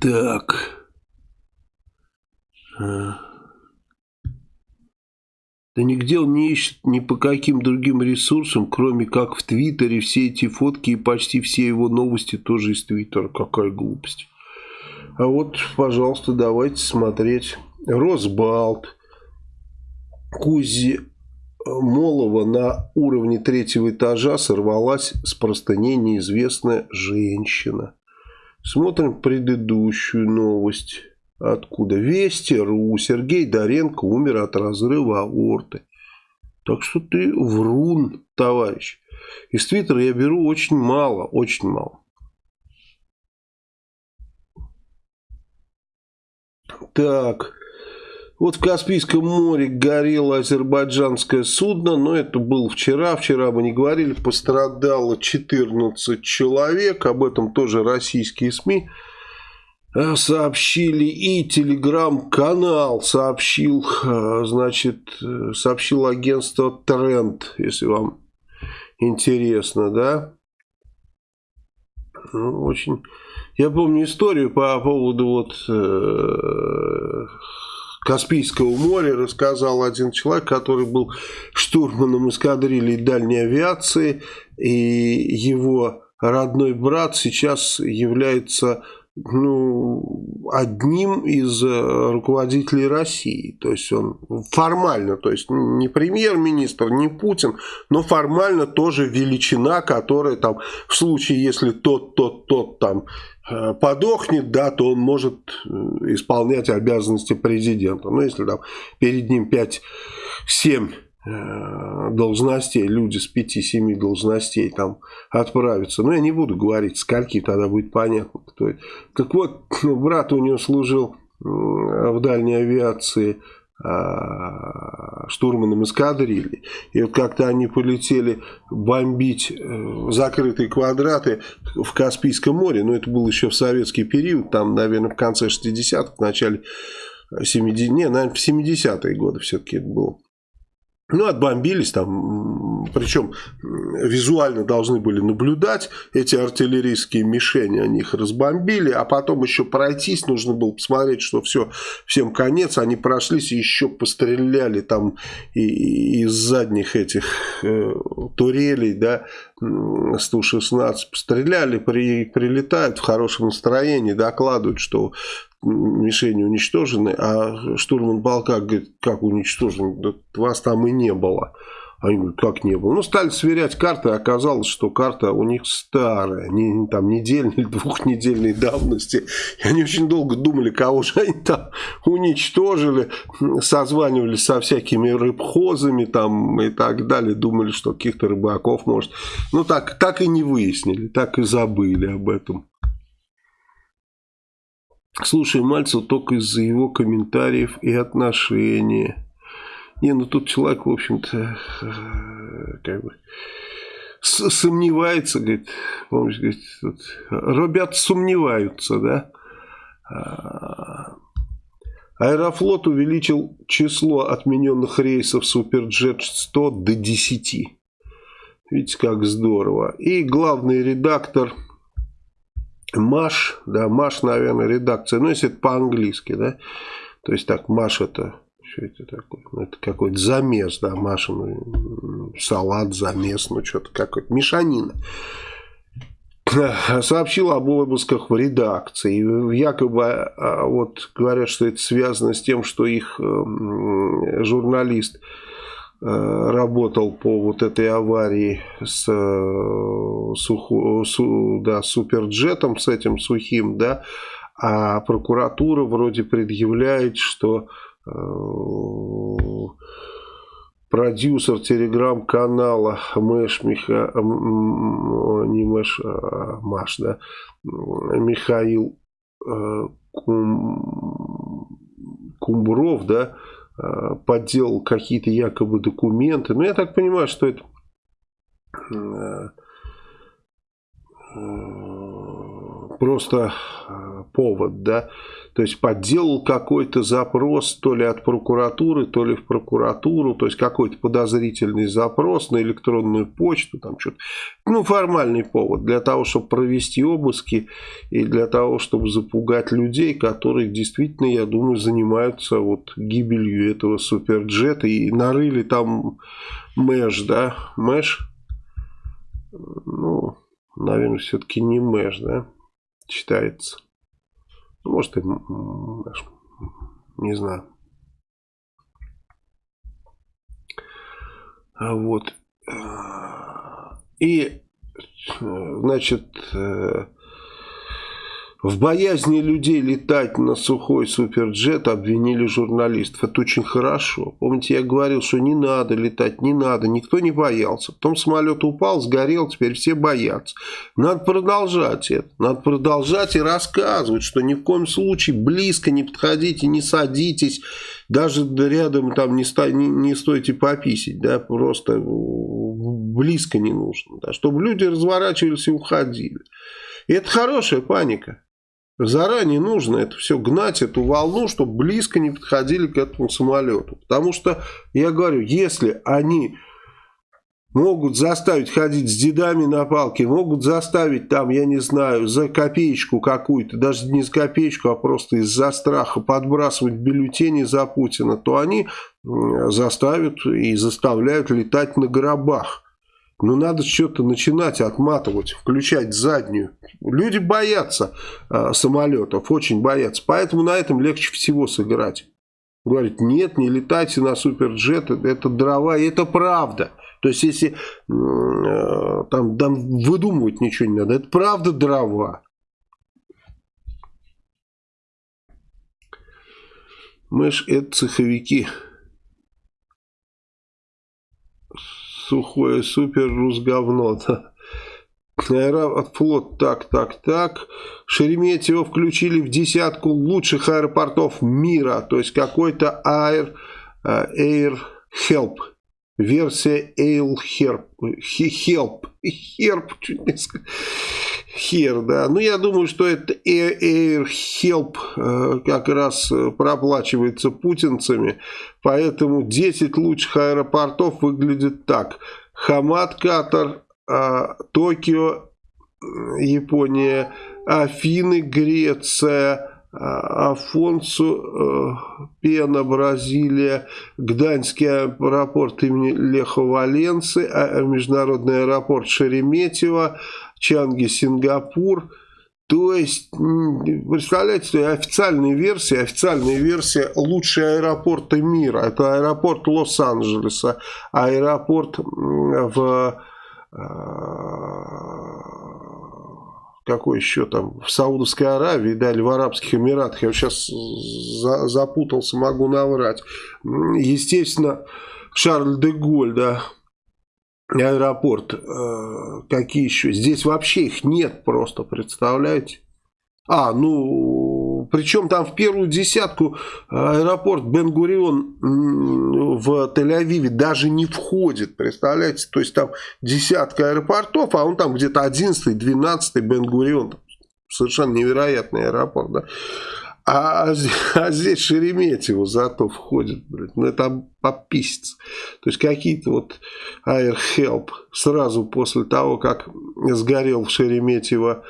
Так. А. Да нигде он не ищет ни по каким другим ресурсам, кроме как в Твиттере. Все эти фотки и почти все его новости тоже из Твиттера. Какая глупость. А вот, пожалуйста, давайте смотреть. Росбалт. Кузи Молова на уровне третьего этажа сорвалась с простыней неизвестная женщина. Смотрим предыдущую новость. Откуда? Вести.ру. Сергей Доренко умер от разрыва аорты. Так что ты врун, товарищ. Из Твиттера я беру очень мало, очень мало. Так. Вот в Каспийском море горело азербайджанское судно, но это было вчера, вчера мы не говорили, пострадало 14 человек, об этом тоже российские СМИ э, сообщили, и телеграм-канал сообщил, э, значит, э, сообщил агентство Тренд, если вам интересно, да, ну, очень... Я помню историю по поводу вот Каспийского моря рассказал один человек, который был штурманом эскадрильи дальней авиации, и его родной брат сейчас является ну, одним из э, руководителей России. То есть он формально, то есть не премьер-министр, не Путин, но формально тоже величина, которая там в случае, если тот, тот, тот там Э, подохнет, да, то он может э, исполнять обязанности президента. Ну, если там перед ним 5-7 э, должностей, люди с 5-7 должностей там отправятся. Но я не буду говорить, скольки, тогда будет понятно, кто это. Так вот, [LAUGHS] брат у него служил в дальней авиации а, штурманом эскадрильи. И вот как-то они полетели бомбить э, закрытые квадраты в Каспийском море. Но это был еще в советский период, там, наверное, в конце 60-х, в начале 70-х, не, наверное, в 70-е годы все-таки это было. Ну, отбомбились там, причем визуально должны были наблюдать эти артиллерийские мишени, они их разбомбили, а потом еще пройтись, нужно было посмотреть, что все, всем конец, они прошлись и еще постреляли там и, из задних этих э, турелей, да, 116 постреляли, при, прилетают в хорошем настроении, докладывают, что мишени уничтожены, а штурман полка говорит, как уничтожен, да вас там и не было. Они говорят, как не было. Ну, стали сверять карты, оказалось, что карта у них старая, не, там недельной или двухнедельной давности. И они очень долго думали, кого же они там уничтожили, созванивались со всякими рыбхозами там и так далее, думали, что каких-то рыбаков может. Ну, так, так и не выяснили, так и забыли об этом. Слушай Мальцев только из-за его комментариев и отношения. Не, ну тут человек, в общем-то, э, как бы сомневается, говорит, помнишь, говорит, тут, ребят сомневаются, да. А, Аэрофлот увеличил число отмененных рейсов Суперджет 100 до 10. Видите, как здорово. И главный редактор Маш, да, Маш, наверное, редакция, ну, если это по-английски, да, то есть так, Маш это, что это такое, ну, это какой-то замес, да, Маша, ну, салат, замес, ну, что-то какое-то, мешанина. [CLEARS THROAT] Сообщил об обысках в редакции. Якобы а, вот говорят, что это связано с тем, что их журналист работал по вот этой аварии с, э, суху, су, да, суперджетом, с этим сухим, да, а прокуратура вроде предъявляет, что э, продюсер телеграм-канала Мэш Миха... не Мэш, а Маш, да, Михаил э, Кум... Кумбров, да, э, подделал какие-то якобы документы. Но ну, я так понимаю, что это э, просто повод, да, то есть подделал какой-то запрос то ли от прокуратуры, то ли в прокуратуру, то есть какой-то подозрительный запрос на электронную почту, там что-то, ну формальный повод для того, чтобы провести обыски и для того, чтобы запугать людей, которые действительно, я думаю, занимаются вот гибелью этого суперджета. И нарыли там Мэш, да, Мэш, ну, наверное, все-таки не Мэш, да, читается. Может, и не знаю. А вот. И, значит, э, в боязни людей летать на сухой суперджет обвинили журналистов. Это очень хорошо. Помните, я говорил, что не надо летать, не надо. Никто не боялся. Потом самолет упал, сгорел, теперь все боятся. Надо продолжать это. Надо продолжать и рассказывать, что ни в коем случае близко не подходите, не садитесь. Даже рядом там не, ста, не, не стойте пописить. Да, просто близко не нужно. Да, чтобы люди разворачивались и уходили. И это хорошая паника. Заранее нужно это все гнать, эту волну, чтобы близко не подходили к этому самолету. Потому что, я говорю, если они могут заставить ходить с дедами на палке, могут заставить там, я не знаю, за копеечку какую-то, даже не за копеечку, а просто из-за страха подбрасывать бюллетени за Путина, то они заставят и заставляют летать на гробах. Ну, надо что-то начинать отматывать, включать заднюю. Люди боятся э, самолетов, очень боятся. Поэтому на этом легче всего сыграть. Говорит, нет, не летайте на суперджет, это дрова, и это правда. То есть, если э, там, там выдумывать ничего не надо, это правда дрова. Мы ж это цеховики. Сухое супер рус говно. Аэрофлот, так, так, так. Шереметьево включили в десятку лучших аэропортов мира. То есть какой-то Air, э, Air Help. Версия Air Help. Help. Чуть не. Хер, да. Ну, я думаю, что это Air Help э, как раз э, проплачивается путинцами. Поэтому 10 лучших аэропортов выглядит так. Хамад, Катар, э, Токио, Япония, Афины, Греция, Афонсу, Пена, Бразилия, Гданьский аэропорт имени Леха Валенцы, а, международный аэропорт Шереметьево, Чанги, Сингапур. То есть, представляете, официальная версия, официальная версия лучшие аэропорты мира. Это аэропорт Лос-Анджелеса, аэропорт в э, какой еще там, в Саудовской Аравии, да, или в Арабских Эмиратах, я сейчас за, запутался, могу наврать. Естественно, Шарль де Голь, да, аэропорт, э, какие еще? Здесь вообще их нет просто, представляете? А, ну, причем там в первую десятку аэропорт Бен-Гурион в Тель-Авиве даже не входит, представляете? То есть там десятка аэропортов, а он там где-то 11-12 Бен-Гурион. Совершенно невероятный аэропорт, да? А, а здесь Шереметьево зато входит, блядь. Ну, это пописец. То есть, какие-то вот Air Help сразу после того, как сгорел в Шереметьево.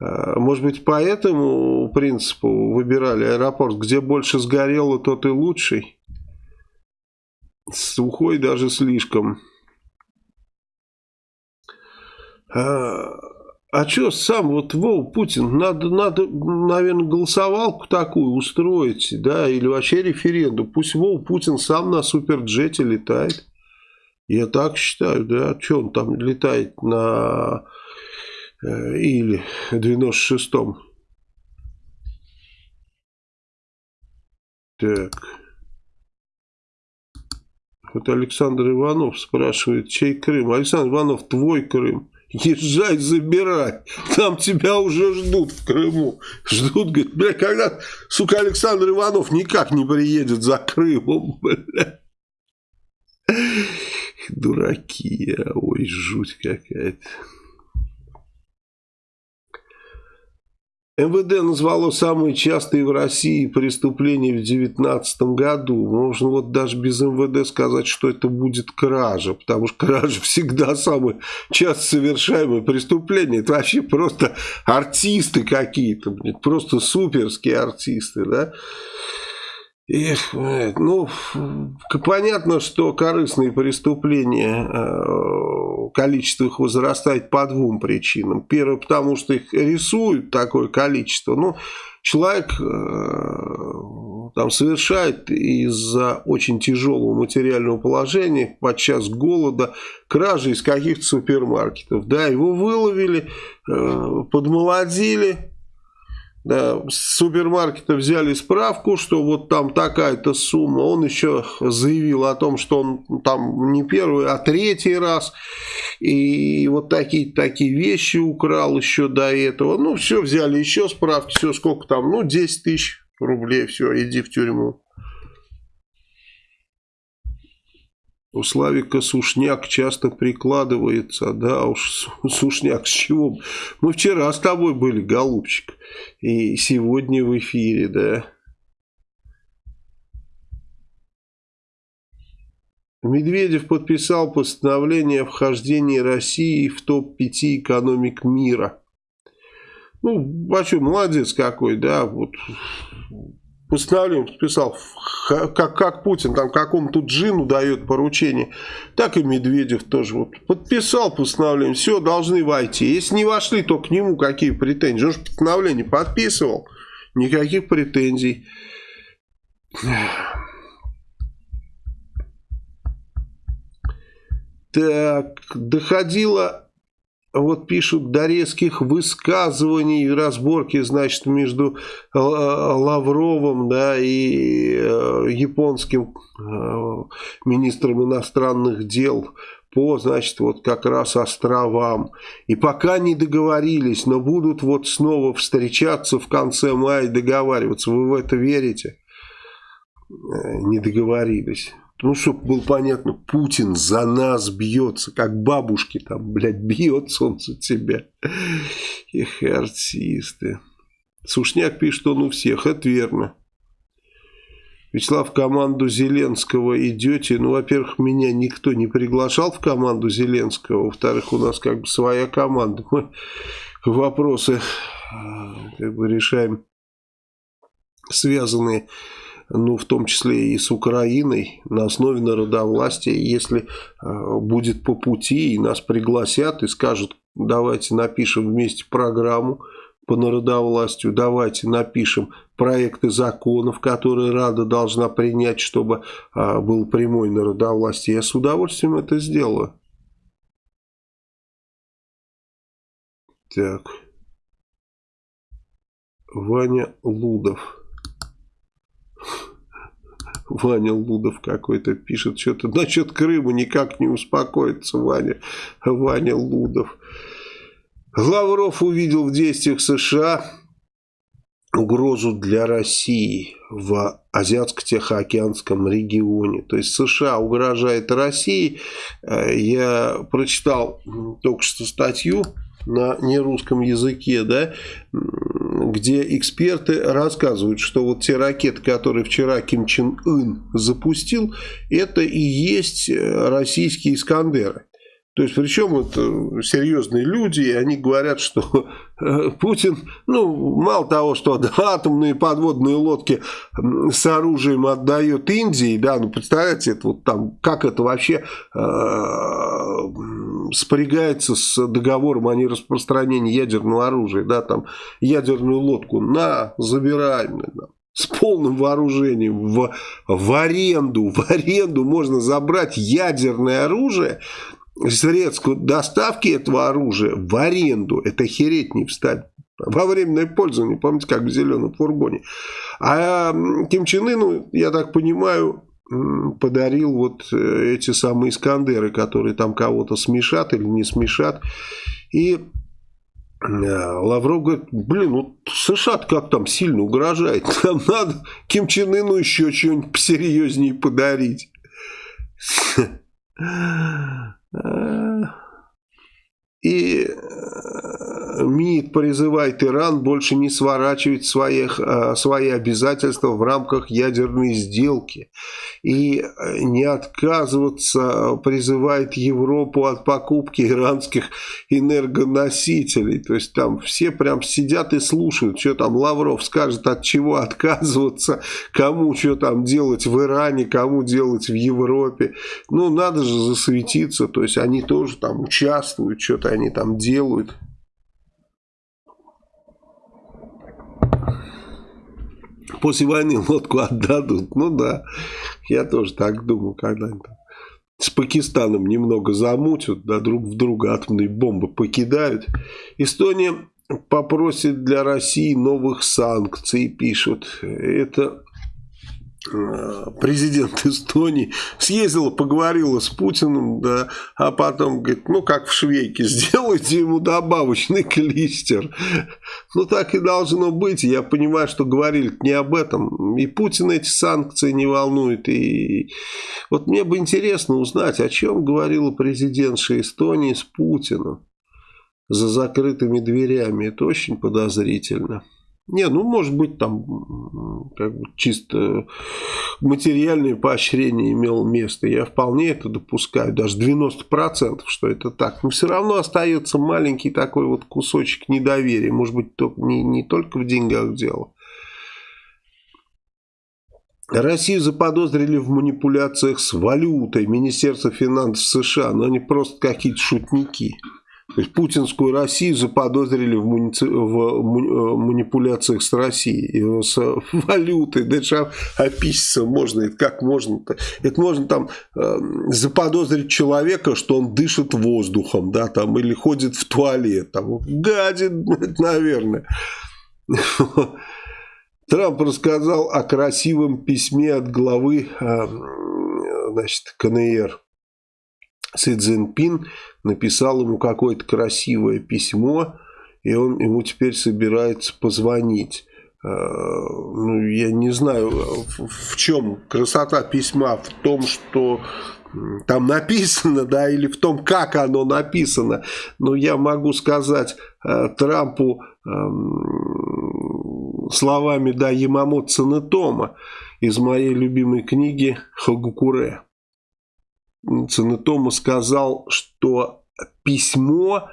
А, может быть, по этому принципу выбирали аэропорт, где больше сгорело, тот и лучший. Сухой даже слишком. А, а что сам вот Вов Путин, надо, надо, наверное, голосовалку такую устроить, да, или вообще референдум. Пусть Вов Путин сам на суперджете летает. Я так считаю, да. Что он там летает на или 96-м? Так. Вот Александр Иванов спрашивает, чей Крым? Александр Иванов, твой Крым. Езжай, забирай. Там тебя уже ждут в Крыму. Ждут, говорит, бля, когда, сука, Александр Иванов никак не приедет за Крымом, бля. Дураки, а, ой, жуть какая-то. МВД назвало самые частые в России преступления в 2019 году. Можно вот даже без МВД сказать, что это будет кража, потому что кража [LAUGHS] всегда самое часто совершаемое преступление. Это вообще просто артисты какие-то, просто суперские артисты, да. Эх, ну, понятно, что корыстные преступления, э, количество их возрастает по двум причинам. Первое, потому что их рисуют такое количество. Ну, человек э, там совершает из-за очень тяжелого материального положения, подчас голода, кражи из каких-то супермаркетов. Да, его выловили, э, подмолодили, да, с супермаркета взяли справку, что вот там такая-то сумма. Он еще заявил о том, что он там не первый, а третий раз. И вот такие такие вещи украл еще до этого. Ну, все, взяли еще справки, все, сколько там, ну, 10 тысяч рублей, все, иди в тюрьму. У Славика Сушняк часто прикладывается, да уж, [LAUGHS] Сушняк, с чего? Мы вчера с тобой были, голубчик, и сегодня в эфире, да. Медведев подписал постановление о вхождении России в топ-5 экономик мира. Ну, а молодец какой, да, вот постановление подписал, как, как Путин там какому-то джину дает поручение, так и Медведев тоже вот подписал постановление, все, должны войти. Если не вошли, то к нему какие претензии? Он же постановление подписывал, никаких претензий. Так, доходило вот пишут до резких высказываний и разборки, значит, между э, Лавровым, да, и э, японским э, министром иностранных дел по, значит, вот как раз островам. И пока не договорились, но будут вот снова встречаться в конце мая и договариваться. Вы в это верите? Не договорились. Ну, чтобы было понятно, Путин за нас бьется, как бабушки там, блядь, бьется он за тебя. Эх, артисты. Сушняк пишет, он у всех, это верно. Вячеслав, в команду Зеленского идете. Ну, во-первых, меня никто не приглашал в команду Зеленского. Во-вторых, у нас как бы своя команда. Мы вопросы как бы решаем, связанные ну, в том числе и с Украиной, на основе народовластия. Если э, будет по пути и нас пригласят и скажут, давайте напишем вместе программу по народовластию, давайте напишем проекты законов, которые Рада должна принять, чтобы э, был прямой народовластие, я с удовольствием это сделаю. Так. Ваня Лудов. Ваня Лудов какой-то пишет что-то. Насчет Крыма никак не успокоится Ваня. Ваня Лудов. Лавров увидел в действиях США угрозу для России в Азиатско-Тихоокеанском регионе. То есть США угрожает России. Э, я прочитал только что статью на нерусском языке, да, где эксперты рассказывают, что вот те ракеты, которые вчера Ким Чен Ын запустил, это и есть э, российские «Искандеры». То есть, причем это серьезные люди, и они говорят, что э, Путин, ну, мало того, что атомные подводные лодки с оружием отдает Индии, да, ну, представляете, это вот там, как это вообще э, спрягается с договором о нераспространении ядерного оружия, да, там, ядерную лодку, на, забираем, да, с полным вооружением в, в аренду, в аренду можно забрать ядерное оружие, средств доставки этого оружия в аренду, это хереть не встать. Во временное пользование, помните, как в зеленом фургоне. А Ким Чен Ыну, я так понимаю, подарил вот э, эти самые Искандеры, которые там кого-то смешат или не смешат. И э, Лавров говорит, блин, ну США как там сильно угрожает, [LAUGHS] нам надо Ким Чен Ыну еще что-нибудь посерьезнее подарить. [LAUGHS] И э, МИД призывает Иран больше не сворачивать своих, э, свои обязательства в рамках ядерной сделки. И э, не отказываться призывает Европу от покупки иранских энергоносителей. То есть там все прям сидят и слушают, что там Лавров скажет, от чего отказываться, кому что там делать в Иране, кому делать в Европе. Ну, надо же засветиться. То есть они тоже там участвуют, что-то они там делают. После войны лодку отдадут. Ну да, я тоже так думаю, когда-нибудь с Пакистаном немного замутят, да, друг в друга атомные бомбы покидают. Эстония попросит для России новых санкций, пишут. Это президент [LAUGHS] Эстонии съездила, поговорила с Путиным, да, а потом говорит, ну как в швейке, [LAUGHS] сделайте ему добавочный клистер. Ну так и должно быть. Я понимаю, что говорили не об этом. И Путин эти санкции не волнует. И вот мне бы интересно узнать, о чем говорила президентша Эстонии с Путиным за закрытыми дверями. Это очень подозрительно. Не, ну может быть там как бы чисто материальное поощрение имело место. Я вполне это допускаю, даже 90%, что это так. Но все равно остается маленький такой вот кусочек недоверия. Может быть не, не только в деньгах дело. Россию заподозрили в манипуляциях с валютой Министерство финансов США, но они просто какие-то шутники. Путинскую Россию заподозрили в, муни... в э, манипуляциях с Россией, с [LAUGHS] валютой. Да это описаться можно, это как можно-то? Это можно там э, заподозрить человека, что он дышит воздухом, да, там, или ходит в туалет, там, гадит, наверное. [LAUGHS] Трамп рассказал о красивом письме от главы э, значит, КНР Си Цзиньпин написал ему какое-то красивое письмо, и он ему теперь собирается позвонить. Э, ну, я не знаю, в чем красота письма, в том, что там написано, да, или в том, как оно написано. Но я могу сказать э, Трампу эм, словами, да, Ямамото Цанетома из моей любимой книги «Хагукуре». Цанетома сказал, что письмо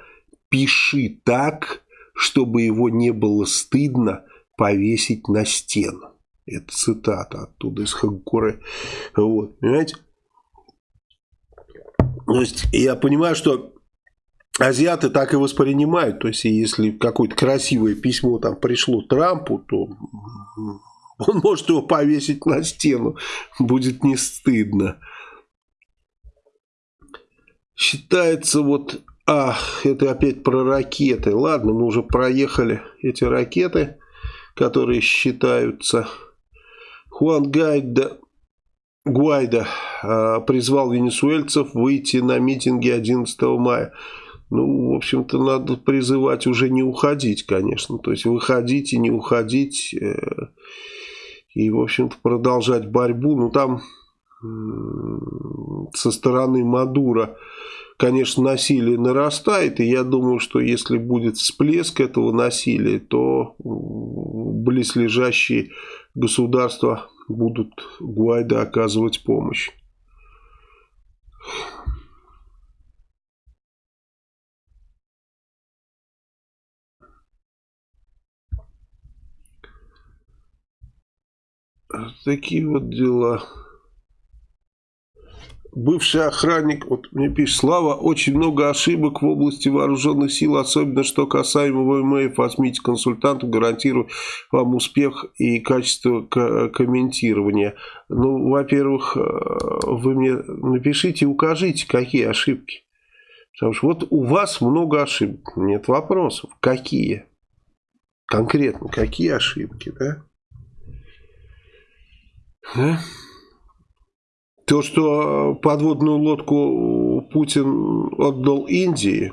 пиши так, чтобы его не было стыдно повесить на стену. Это цитата оттуда из Хагкуры. Вот, понимаете? То есть я понимаю, что азиаты так и воспринимают. То есть если какое-то красивое письмо там пришло Трампу, то он может его повесить на стену. Будет не стыдно считается вот... Ах, это опять про ракеты. Ладно, мы уже проехали эти ракеты, которые считаются. Хуан Гайда, Гуайда а, призвал венесуэльцев выйти на митинги 11 мая. Ну, в общем-то, надо призывать уже не уходить, конечно. То есть выходить и не уходить. Э, и, в общем-то, продолжать борьбу. Ну, там со стороны Мадура, конечно, насилие нарастает, и я думаю, что если будет всплеск этого насилия, то близлежащие государства будут Гуайда оказывать помощь. Такие вот дела бывший охранник, вот мне пишет, Слава, очень много ошибок в области вооруженных сил, особенно что касаемо ВМФ. Возьмите консультантов, гарантирую вам успех и качество комментирования. Ну, во-первых, э, вы мне напишите, укажите, какие ошибки. Потому что вот у вас много ошибок. Нет вопросов. Какие? Конкретно, какие ошибки, да? Да? То, что подводную лодку Путин отдал Индии,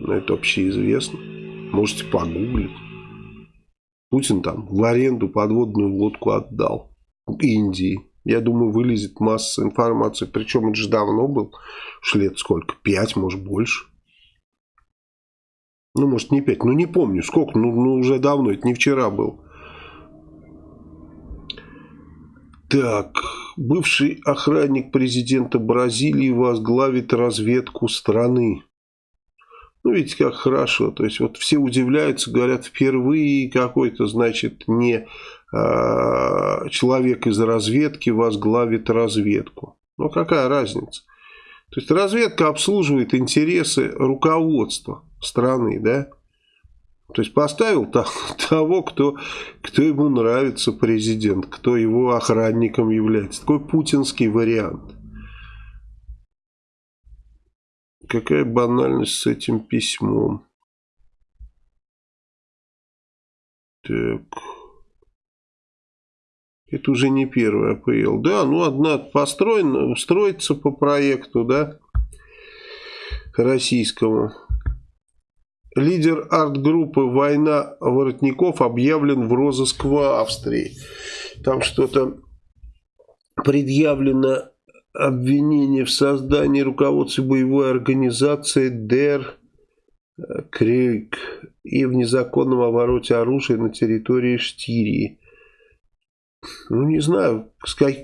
ну, это общеизвестно. Можете погуглить. Путин там в аренду подводную лодку отдал Индии. Я думаю, вылезет масса информации. Причем это же давно был. Уж лет сколько? Пять, может, больше. Ну, может, не пять. Ну, не помню, сколько. Ну, ну уже давно. Это не вчера был. Так, бывший охранник президента Бразилии возглавит разведку страны. Ну, видите, как хорошо. То есть, вот все удивляются, говорят, впервые какой-то, значит, не э, человек из разведки возглавит разведку. Ну, какая разница? То есть, разведка обслуживает интересы руководства страны, да? То есть поставил [LAUGHS] того, кто, кто ему нравится президент, кто его охранником является. Такой путинский вариант. Какая банальность с этим письмом. Так. Это уже не первый АПЛ. Да, ну одна построена, устроится по проекту, да, российскому. Лидер арт-группы «Война воротников» объявлен в розыск в Австрии. Там что-то предъявлено обвинение в создании руководства боевой организации ДЕР Крик и в незаконном обороте оружия на территории Штирии. Ну, не знаю,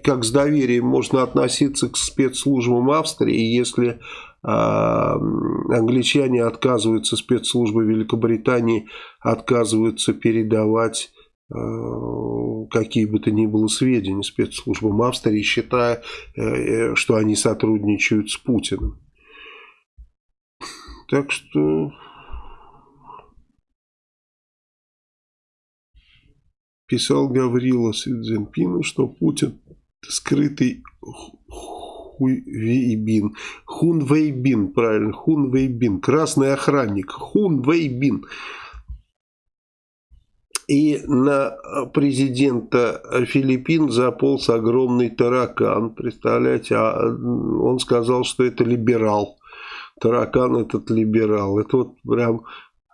как, с доверием можно относиться к спецслужбам Австрии, если англичане отказываются, спецслужбы Великобритании отказываются передавать а, какие бы то ни было сведения спецслужбам Австрии, считая, э, э, что они сотрудничают с Путиным. Так что писал Гаврила Сидзенпину, что Путин скрытый Хуйвейбин. Хунвейбин, правильно, Хунвейбин. Красный охранник. Хунвейбин. И на президента Филиппин заполз огромный таракан. Представляете, а он сказал, что это либерал. Таракан этот либерал. Это вот прям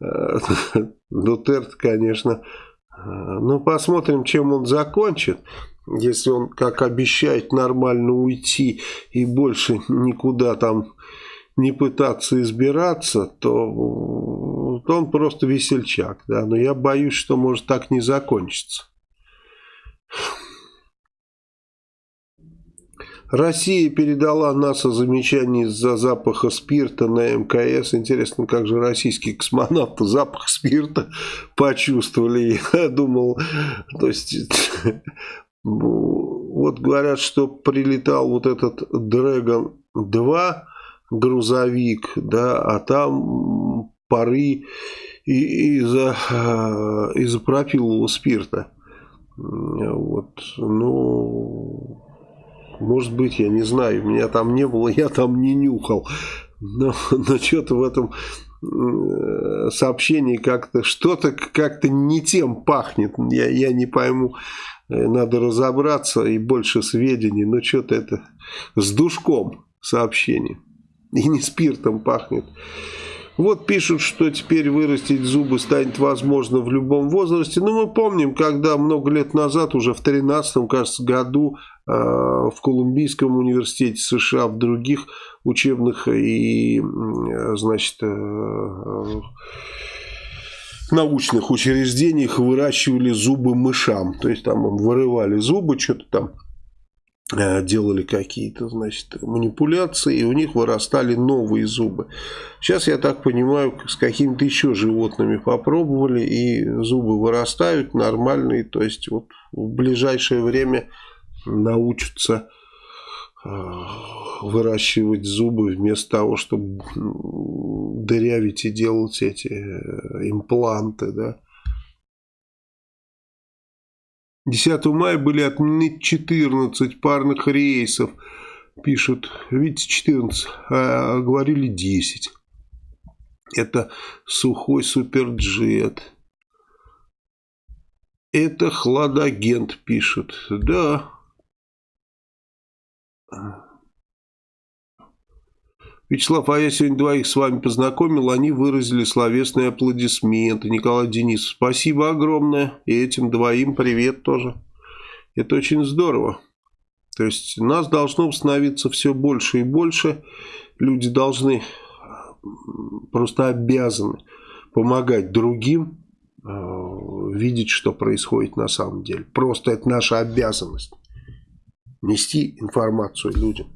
э, [LAUGHS] Дутерт, конечно. Ну, посмотрим, чем он закончит. Если он, как обещает, нормально уйти и больше никуда там не пытаться избираться, то, то он просто весельчак. Да? Но я боюсь, что может так не закончиться. Россия передала НАСА замечание из-за запаха спирта на МКС. Интересно, как же российские космонавты запах спирта почувствовали. Я думал, то есть вот говорят, что прилетал вот этот Dragon 2 грузовик, да, а там пары из-за из пропилового спирта. Вот, ну, может быть, я не знаю, меня там не было, я там не нюхал. Но, но что-то в этом э, сообщении как-то, что-то как-то не тем пахнет. Я, я не пойму, Э, надо разобраться и больше сведений, но что-то это с душком сообщение. И не спиртом пахнет. Вот пишут, что теперь вырастить зубы станет возможно в любом возрасте. Но мы помним, когда много лет назад, уже в 13 кажется, году э, в Колумбийском университете США, в других учебных и, э, значит, научных учреждениях выращивали зубы мышам. То есть там вырывали зубы, что-то там э, делали какие-то, значит, манипуляции, и у них вырастали новые зубы. Сейчас, я так понимаю, с какими-то еще животными попробовали, и зубы вырастают нормальные, то есть вот в ближайшее время научатся выращивать зубы вместо того, чтобы дырявить и делать эти э, импланты, да. 10 мая были отменены 14 парных рейсов. Пишут, видите, 14, а говорили 10. Это сухой суперджет. Это хладагент пишет. Да. Вячеслав, а я сегодня двоих с вами познакомил, они выразили словесные аплодисменты. Николай Денисов, спасибо огромное. И этим двоим привет тоже. Это очень здорово. То есть нас должно становиться все больше и больше. Люди должны, просто обязаны помогать другим, э, видеть, что происходит на самом деле. Просто это наша обязанность. Нести информацию людям.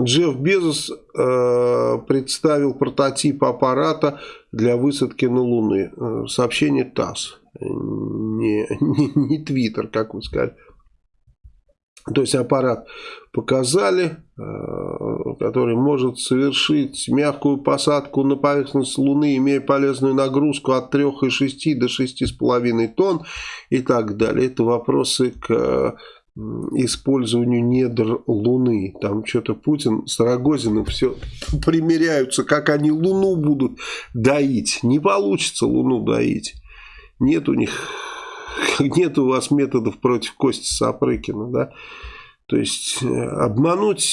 Джефф Безос э, представил прототип аппарата для высадки на Луны. Э, сообщение ТАСС, не, не, не Твиттер, как вы сказали. То есть аппарат показали, который может совершить мягкую посадку на поверхность Луны, имея полезную нагрузку от 3,6 до 6,5 тонн и так далее. Это вопросы к использованию недр Луны. Там что-то Путин с Рогозиным все примеряются, как они Луну будут доить. Не получится Луну доить. Нет у них, [LAUGHS] нет у вас методов против Кости Сапрыкина, да. То есть э, обмануть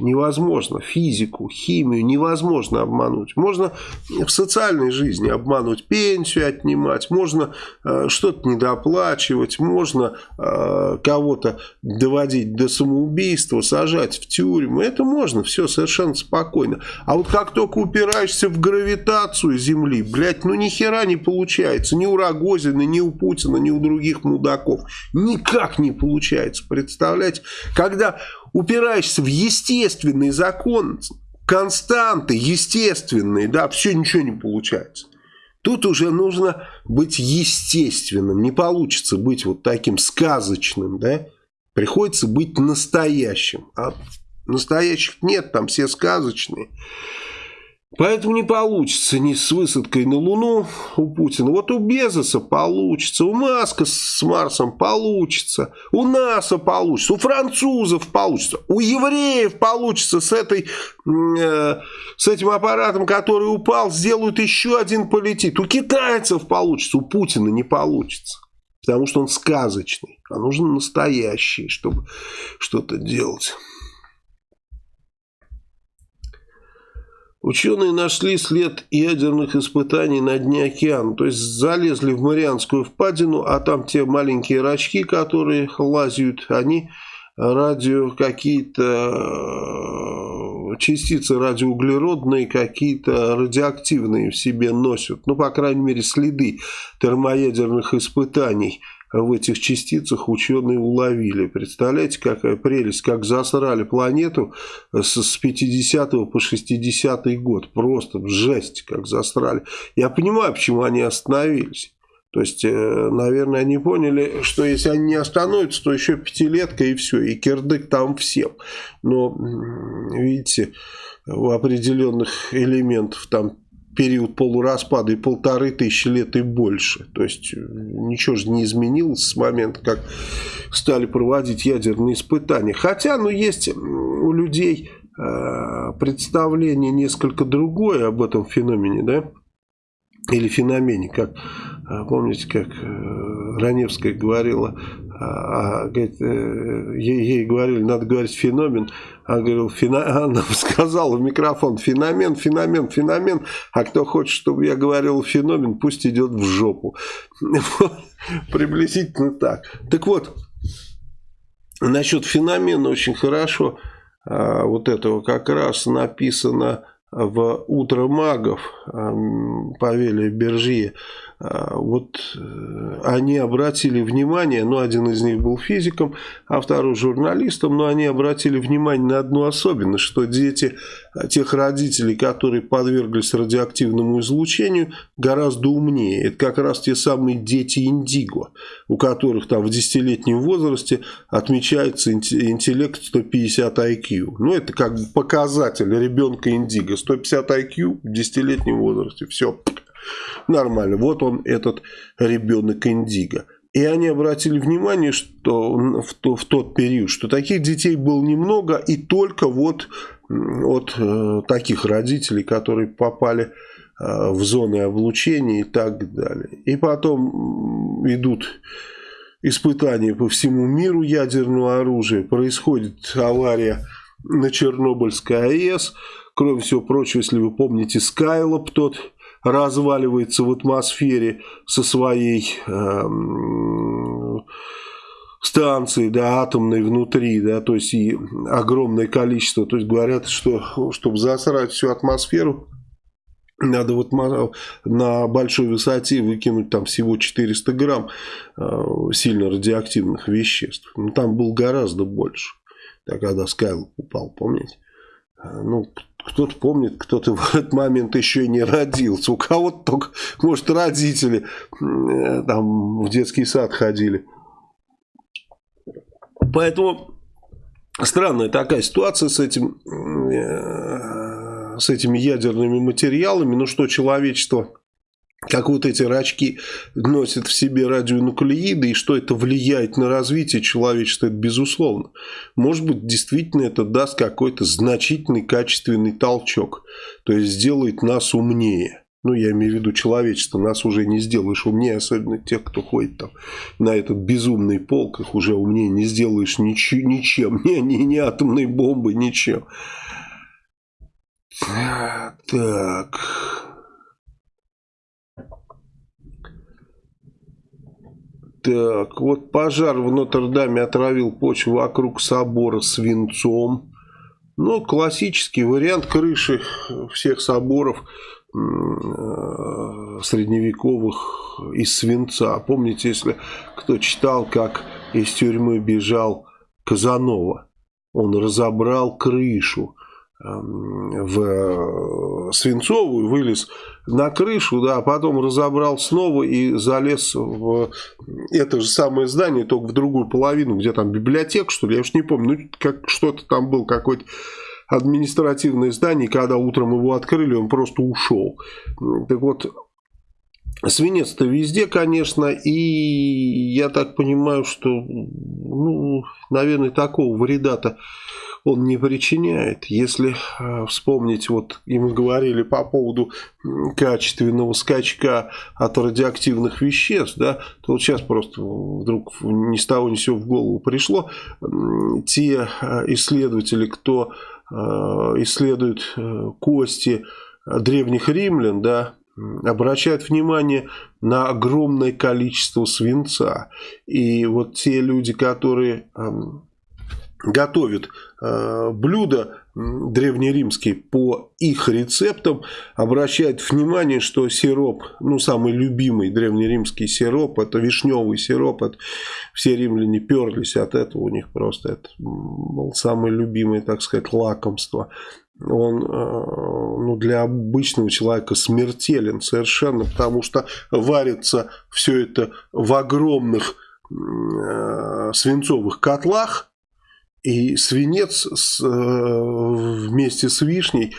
невозможно. Физику, химию невозможно обмануть. Можно в социальной жизни обмануть, пенсию отнимать, можно э, что-то недоплачивать, можно э, кого-то доводить до самоубийства, сажать в тюрьму. Это можно, все совершенно спокойно. А вот как только упираешься в гравитацию Земли, блядь, ну ни хера не получается. Ни у Рогозина, ни у Путина, ни у других мудаков. Никак не получается. Представляете? Когда упираешься в естественный закон, константы естественные, да, все ничего не получается. Тут уже нужно быть естественным, не получится быть вот таким сказочным, да, приходится быть настоящим, а настоящих нет, там все сказочные. Поэтому не получится ни с высадкой на Луну у Путина. Вот у Безоса получится, у Маска с Марсом получится, у НАСА получится, у французов получится, у евреев получится с, этой, э, с этим аппаратом, который упал, сделают еще один полетит. У китайцев получится, у Путина не получится. Потому что он сказочный, а нужен настоящий, чтобы что-то делать. Ученые нашли след ядерных испытаний на дне океана. То есть залезли в Марианскую впадину, а там те маленькие рачки, которые лазят, они радио какие-то э, частицы радиоуглеродные, какие-то радиоактивные в себе носят. Ну, по крайней мере, следы термоядерных испытаний – в этих частицах ученые уловили. Представляете, какая прелесть, как засрали планету с 50 по 60 год. Просто жесть, как засрали. Я понимаю, почему они остановились. То есть, э, наверное, они поняли, что если они не остановятся, то еще пятилетка и все, и кирдык там всем. Но, видите, у определенных элементов там период полураспада и полторы тысячи лет и больше. То есть э, ничего же не изменилось с момента, как стали проводить ядерные испытания. Хотя, ну, есть у людей э, представление несколько другое об этом феномене, да? Или феномене, как, э, помните, как э, Раневская говорила, а, а говорит, ей, ей говорили, надо говорить феномен, она, говорила, фена... [LAUGHS] она сказала в микрофон, феномен, феномен, феномен, а кто хочет, чтобы я говорил феномен, пусть идет в жопу. [LAUGHS] Приблизительно так. Так вот, насчет феномена очень хорошо а, вот этого как раз написано в «Утро магов» Павелия Бержье. А, вот э, они обратили внимание, ну, один из них был физиком, а второй журналистом, но они обратили внимание на одну особенность, что дети а, тех родителей, которые подверглись радиоактивному излучению, гораздо умнее. Это как раз те самые дети Индиго, у которых там в десятилетнем возрасте отмечается интеллект 150 IQ. Ну, это как бы показатель ребенка Индиго. 150 IQ в десятилетнем возрасте. Все, Нормально. Вот он, этот ребенок Индиго. И они обратили внимание, что в, то, в тот период, что таких детей было немного, и только вот от э, таких родителей, которые попали э, в зоны облучения и так далее. И потом идут испытания по всему миру ядерного оружия. Происходит авария на Чернобыльской АЭС. Кроме всего прочего, если вы помните, Скайлоп тот разваливается в атмосфере со своей э, станции, да, атомной внутри, да, то есть и огромное количество, то есть говорят, что чтобы засрать всю атмосферу, надо вот на большой высоте выкинуть там всего 400 грамм э, сильно радиоактивных веществ. Ну, там был гораздо больше, да, когда Скайлоп упал, помните? Э, ну, кто-то помнит, кто-то [LAUGHS] в этот момент еще и не родился. У кого-то только, может, родители э, там в детский сад ходили. Поэтому странная такая ситуация с этим, э, с этими ядерными материалами. Ну что, человечество как вот эти рачки носят в себе радионуклеиды и что это влияет на развитие человечества, это безусловно. Может быть, действительно это даст какой-то значительный качественный толчок, то есть сделает нас умнее. Ну, я имею в виду человечество, нас уже не сделаешь умнее, особенно тех, кто ходит там на этот безумный полк, их уже умнее не сделаешь нич ничем, [LAUGHS] ни, ни, ни атомной бомбы, ничем. Так... Так, вот пожар в Нотр-Даме отравил почву вокруг собора свинцом. Ну, классический вариант крыши всех соборов э, средневековых из свинца. Помните, если кто читал, как из тюрьмы бежал Казанова, он разобрал крышу в э, Свинцовую, вылез на крышу, да, а потом разобрал снова и залез в это же самое здание, только в другую половину, где там библиотека, что ли, я уж не помню, ну, как что-то там был, какой-то административное здание, когда утром его открыли, он просто ушел. Так вот, свинец-то везде, конечно, и я так понимаю, что, ну, наверное, такого вреда-то он не причиняет. Если э, вспомнить, вот и мы говорили по поводу качественного скачка от радиоактивных веществ, да, то вот сейчас просто вдруг ни с того ни с сего в голову пришло. Те э, исследователи, кто э, исследует кости древних римлян, да, обращают внимание на огромное количество свинца. И вот те люди, которые готовят э, блюда древнеримские по их рецептам, обращают внимание, что сироп, ну самый любимый древнеримский сироп, это вишневый сироп, это все римляне перлись от этого, у них просто это был самое любимое, так сказать, лакомство. Он э, ну, для обычного человека смертелен совершенно, потому что варится все это в огромных э, свинцовых котлах, и свинец с, э, вместе с вишней,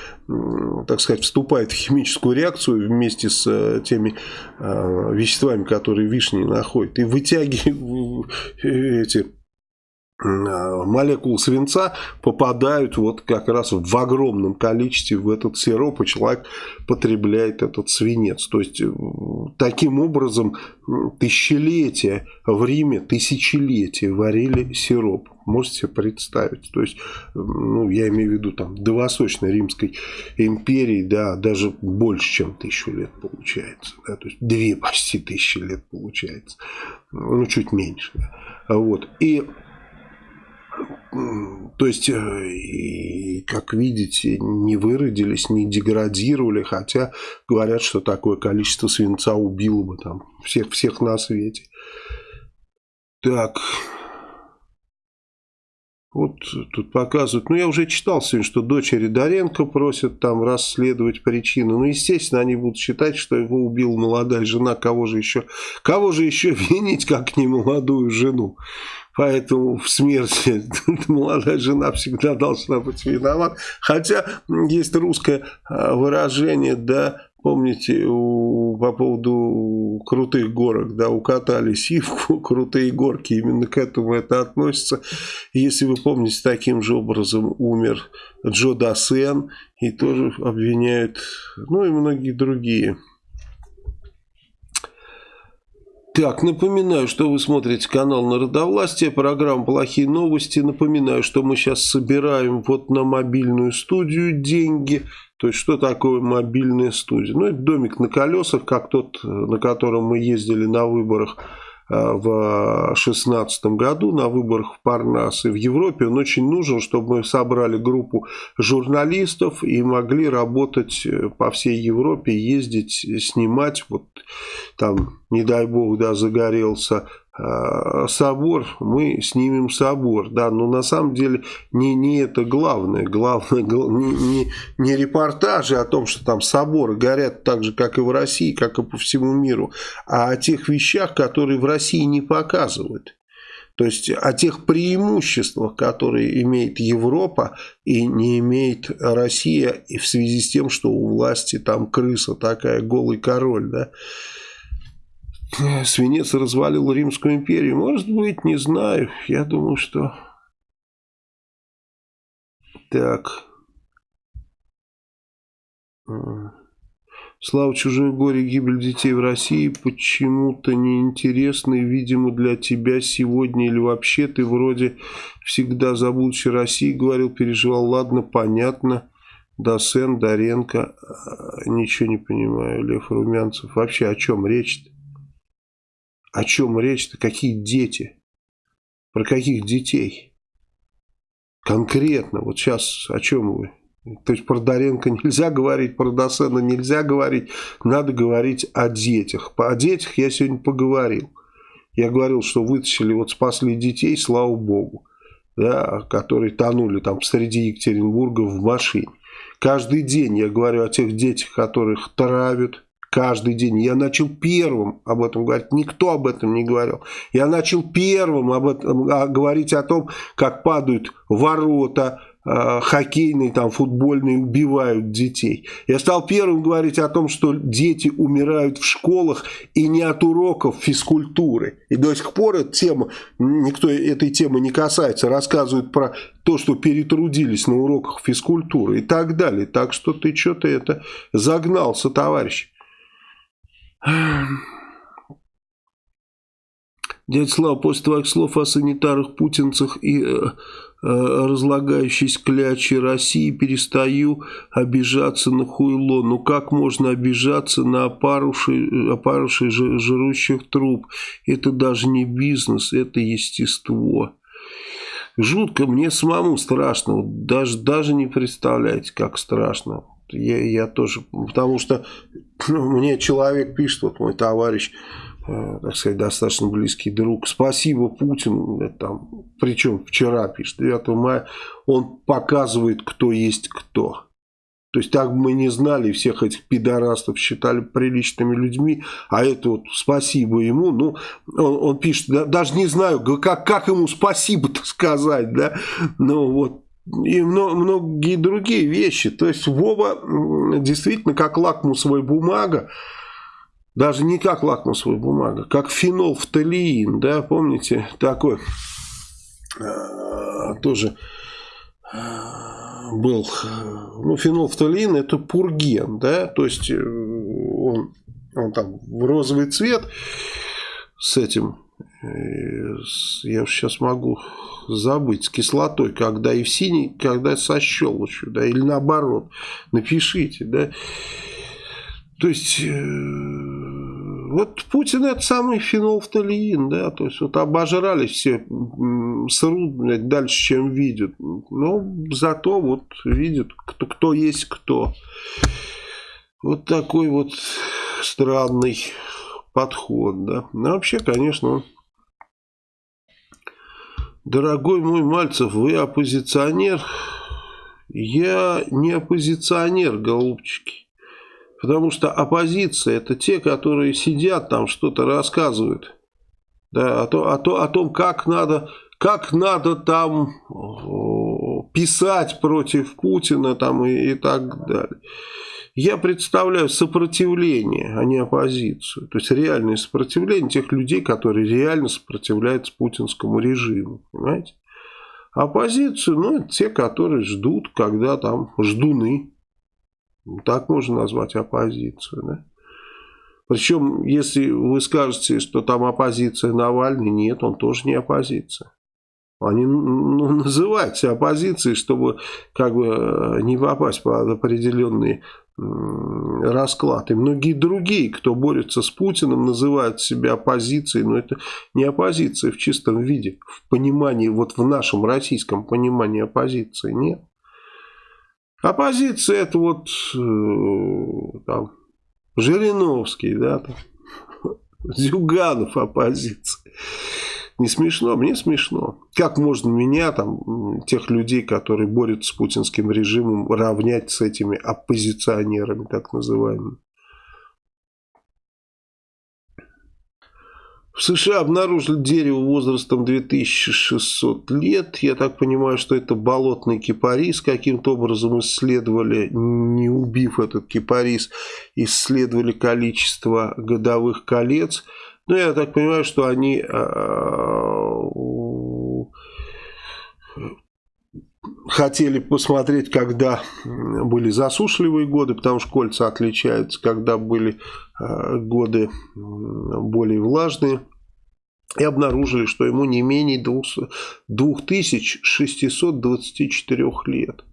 так сказать, вступает в химическую реакцию вместе с э, теми э, веществами, которые вишни находят. И вытягивает эти молекулы свинца попадают вот как раз в огромном количестве в этот сироп, и человек потребляет этот свинец. То есть, таким образом, тысячелетия в Риме, тысячелетия варили сироп. Можете себе представить. То есть, ну, я имею в виду, там, до Восточной Римской империи, да, даже больше, чем тысячу лет получается. Да, то есть, две почти тысячи лет получается. Ну, чуть меньше. Да. Вот. И то есть, э, как видите, не выродились, не деградировали, хотя говорят, что такое количество свинца убило бы там всех, всех на свете. Так, вот тут показывают, ну я уже читал сегодня, что дочери Доренко просят там расследовать причины. Ну естественно они будут считать, что его убила молодая жена, кого же еще, кого же еще [LAUGHS] винить, как не молодую жену. Поэтому в смерти [LAUGHS] молодая жена всегда должна быть виновата. Хотя есть русское а, выражение, да, помните, у, по поводу крутых горок, да, укатали сивку, [LAUGHS] крутые горки, именно к этому это относится. Если вы помните, таким же образом умер Джо Дасен, и тоже обвиняют, ну и многие другие Так, напоминаю, что вы смотрите канал Народовластия, программа «Плохие новости». Напоминаю, что мы сейчас собираем вот на мобильную студию деньги. То есть, что такое мобильная студия? Ну, это домик на колесах, как тот, на котором мы ездили на выборах в 2016 году на выборах в Парнас и в Европе. Он очень нужен, чтобы мы собрали группу журналистов и могли работать э, по всей Европе, ездить, снимать. Вот там, не дай бог, да, загорелся Э, собор, мы снимем собор, да, но на самом деле не, не это главное, главное не, не, не репортажи о том, что там соборы горят так же, как и в России, как и по всему миру, а о тех вещах, которые в России не показывают. То есть о тех преимуществах, которые имеет Европа и не имеет Россия, и в связи с тем, что у власти там крыса такая, голый король, да, свинец развалил Римскую империю? Может быть, не знаю. Я думаю, что... Так. Слава чужое горе, гибель детей в России почему-то неинтересны, видимо, для тебя сегодня или вообще ты вроде всегда за будущее России говорил, переживал. Ладно, понятно. Досен, Доренко, ничего не понимаю, Лев Румянцев. Вообще о чем речь-то? О чем речь-то? Какие дети? Про каких детей? Конкретно, вот сейчас о чем вы? То есть про Доренко [LAUGHS] нельзя говорить, про Досена нельзя говорить, надо говорить о детях. О детях я сегодня поговорил. Я говорил, что вытащили, вот спасли детей, слава богу, да, которые тонули там среди Екатеринбурга в машине. Каждый день я говорю о тех детях, которых травят, каждый день. Я начал первым об этом говорить. Никто об этом не говорил. Я начал первым об этом, а, говорить о том, как падают ворота, э, хоккейные, там, футбольные, убивают детей. Я стал первым говорить о том, что дети умирают в школах и не от уроков физкультуры. И до сих пор эта тема, никто этой темы не касается, рассказывают про то, что перетрудились на уроках физкультуры и так далее. Так что ты что-то это загнался, товарищ. Дядя Слава, после твоих слов о санитарах, путинцах и э, э, разлагающейся клячи России перестаю обижаться на хуйло. Ну как можно обижаться на опарышей, опарышей жирущих труп? Это даже не бизнес, это естество. Жутко, мне самому страшно. Даже, даже не представляете, как страшно я, я тоже, потому что ну, мне человек пишет, вот мой товарищ, э, так сказать, достаточно близкий друг, спасибо Путин, там, причем вчера пишет, 9 мая, он показывает, кто есть кто. То есть так мы не знали, всех этих пидорастов считали приличными людьми, а это вот спасибо ему, ну, он, он пишет, да, даже не знаю, как, как ему спасибо-то сказать, да, ну вот, и многие другие вещи. То есть Вова действительно как лакмусовая бумага, даже не как лакмусовая бумага, как фенолфталиин, да, помните, такой э, тоже э, был, ну, фенолфталиин это пурген, да, то есть э, он, он там в розовый цвет с этим, я сейчас могу забыть, с кислотой, когда и в синий, когда со щелочью, да, или наоборот, напишите, да. То есть, э, вот Путин это самый фенолфталиин, да, то есть, вот обожрались все, срут, блядь, дальше, чем видят. Но зато вот видят, кто, кто есть кто. Вот такой вот странный подход, да. Ну, вообще, конечно, Дорогой мой Мальцев, вы оппозиционер? Я не оппозиционер, голубчики. Потому что оппозиция это те, которые сидят там, что-то рассказывают. Да, о, то, о, то, о том, как надо, как надо там писать против Путина там, и, и так далее я представляю сопротивление, а не оппозицию. То есть реальное сопротивление тех людей, которые реально сопротивляются путинскому режиму. Понимаете? Оппозицию, ну, это те, которые ждут, когда там ждуны. Так можно назвать оппозицию, да? Причем, если вы скажете, что там оппозиция Навальный, нет, он тоже не оппозиция. Они ну, называют себя оппозицией, чтобы как бы э, не попасть под определенные расклад. И многие другие, кто борется с Путиным, называют себя оппозицией, но это не оппозиция в чистом виде. В понимании, вот в нашем российском понимании оппозиции нет. Оппозиция это вот э, там, Жириновский, да, там, [LAUGHS] Зюганов оппозиция. Не смешно? Мне смешно. Как можно меня, там, тех людей, которые борются с путинским режимом, равнять с этими оппозиционерами, так называемыми? В США обнаружили дерево возрастом 2600 лет. Я так понимаю, что это болотный кипарис. Каким-то образом исследовали, не убив этот кипарис, исследовали количество годовых колец. Ну, я так понимаю, что они а, хотели посмотреть, когда были засушливые годы, потому что кольца отличаются, когда были а, годы более влажные. И обнаружили, что ему не менее 2624 лет.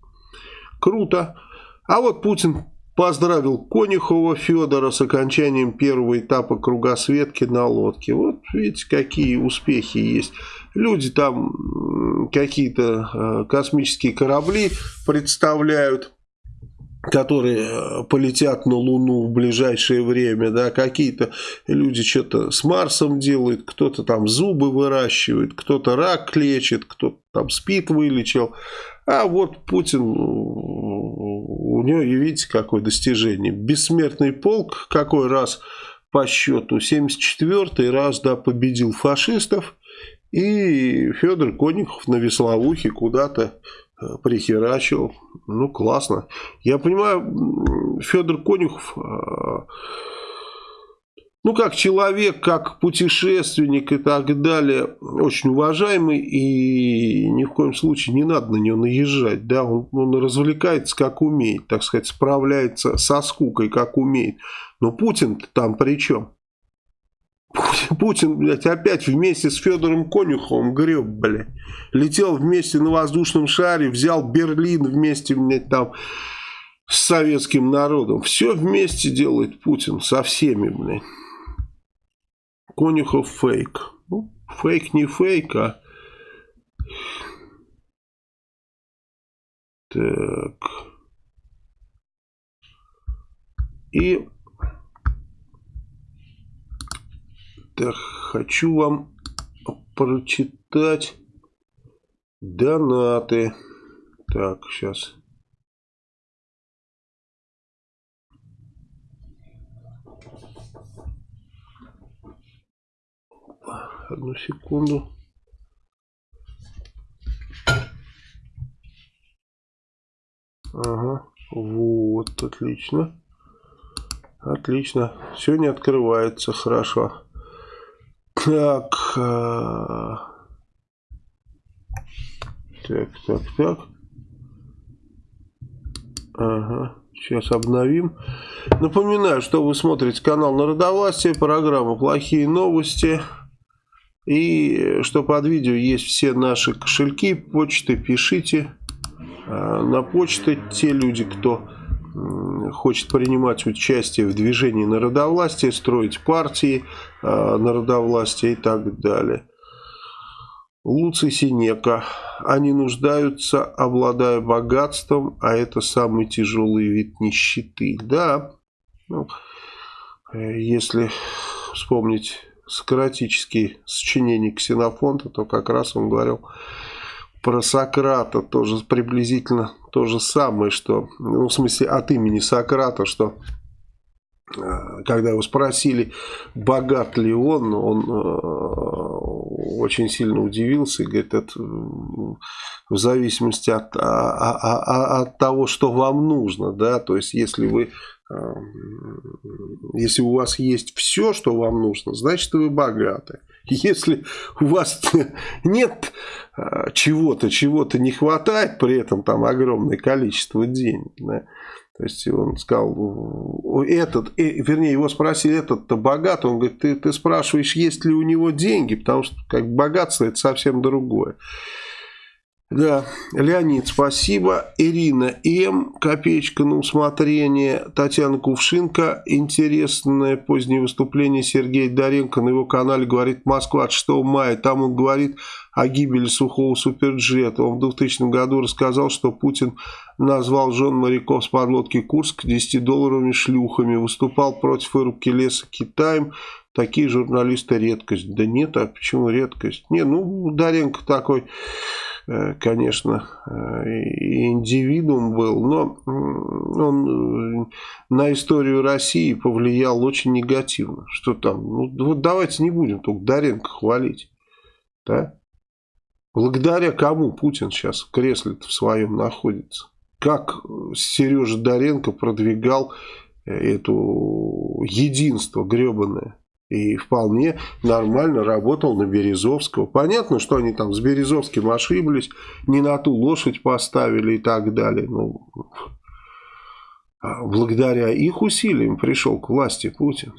Круто. А вот Путин Поздравил Конюхова Федора с окончанием первого этапа кругосветки на лодке. Вот видите, какие успехи есть. Люди там какие-то э, космические корабли представляют которые э, полетят на Луну в ближайшее время, да, какие-то люди что-то с Марсом делают, кто-то там зубы выращивает, кто-то рак лечит, кто-то там спит вылечил, а вот Путин, у него, видите, какое достижение. Бессмертный полк какой раз по счету, 74-й раз, да, победил фашистов. И Федор Конюхов на веслоухе куда-то э, прихерачил. Ну, классно. Я понимаю, Федор Конюхов э, ну, как человек, как путешественник и так далее, очень уважаемый, и ни в коем случае не надо на него наезжать, да, он, он развлекается как умеет, так сказать, справляется со скукой как умеет, но Путин там при чем? Путин, блядь, опять вместе с Федором Конюховым греб, блядь. Летел вместе на воздушном шаре, взял Берлин вместе, блядь, там с советским народом. Все вместе делает Путин со всеми, блядь. Конюхов фейк. Ну, фейк не фейк, а... Так. И... Так, хочу вам прочитать донаты. Так, сейчас... Одну секунду. Ага, вот, отлично. Отлично. Сегодня открывается, хорошо. Так. А... Так, так, так. Ага. Сейчас обновим. Напоминаю, что вы смотрите канал Народовластие, программа «Плохие новости». И что под видео есть все наши кошельки, почты, пишите а, на почты. Те люди, кто хочет принимать участие в движении народовластия, строить партии а, народовластия и так далее. Луций Синека. Они нуждаются, обладая богатством, а это самый тяжелый вид нищеты. Да, ну, э, если вспомнить сократические сочинения Ксенофонта, то как раз он говорил про Сократа, тоже приблизительно то же самое, что, ну, в смысле, от имени Сократа, что э, когда его спросили, богат ли он, он э, очень сильно удивился и говорит, это в зависимости от, а, а, а, от того, что вам нужно, да, то есть если вы если у вас есть все, что вам нужно, значит вы богаты. [LAUGHS] Если у вас [LAUGHS] нет а, чего-то, чего-то не хватает, при этом там огромное количество денег, да, То есть он сказал, этот, э, вернее, его спросили, этот-то богат, он говорит, ты, ты спрашиваешь, есть ли у него деньги, потому что как богатство это совсем другое. Да, Леонид, спасибо. Ирина М. Копеечка на усмотрение. Татьяна Кувшинка. Интересное позднее выступление Сергея Доренко на его канале говорит Москва от 6 мая. Там он говорит о гибели сухого суперджета. Он в 2000 году рассказал, что Путин назвал жен моряков с подлодки Курск 10-долларовыми шлюхами. Выступал против вырубки леса Китаем. Такие журналисты редкость. Да нет, а почему редкость? Не, ну Доренко такой конечно, э, индивидуум был, но он э, на историю России повлиял очень негативно. Что там? Ну, вот давайте не будем только Доренко хвалить. Да? Благодаря кому Путин сейчас в кресле в своем находится? Как Сережа Доренко продвигал это единство гребаное? И вполне нормально работал на Березовского. Понятно, что они там с Березовским ошиблись, не на ту лошадь поставили и так далее. Ну, благодаря их усилиям пришел к власти Путин.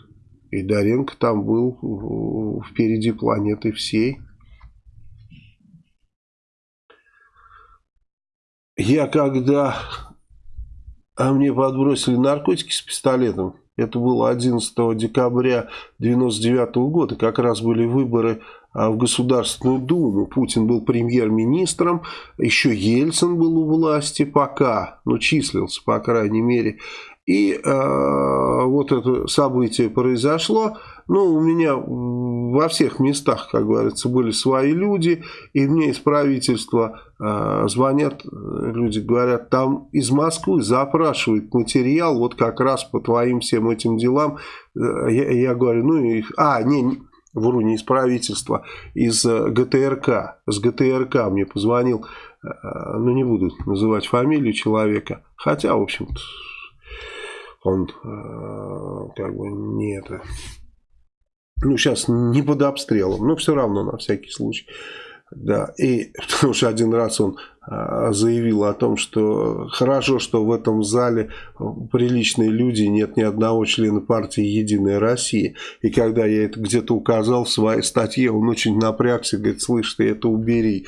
И Доренко там был впереди планеты всей. Я когда... А мне подбросили наркотики с пистолетом, это было 11 декабря 1999 года. Как раз были выборы а, в Государственную Думу. Путин был премьер-министром. Еще Ельцин был у власти пока. Ну, числился, по крайней мере. И э, вот это событие произошло. Ну, у меня во всех местах, как говорится, были свои люди, и мне из правительства э, звонят люди, говорят, там из Москвы запрашивают материал вот как раз по твоим всем этим делам. Э, я, я говорю, ну, их, а, не, вру, не из правительства, из э, ГТРК. С ГТРК мне позвонил, э, ну, не буду называть фамилию человека, хотя, в общем-то, он э, как бы не это ну, сейчас не под обстрелом, но все равно на всякий случай. Да, и [LAUGHS] потому что один раз он а, заявил о том, что хорошо, что в этом зале приличные люди, нет ни одного члена партии «Единая Россия». И когда я это где-то указал в своей статье, он очень напрягся, говорит, слышь, ты это убери.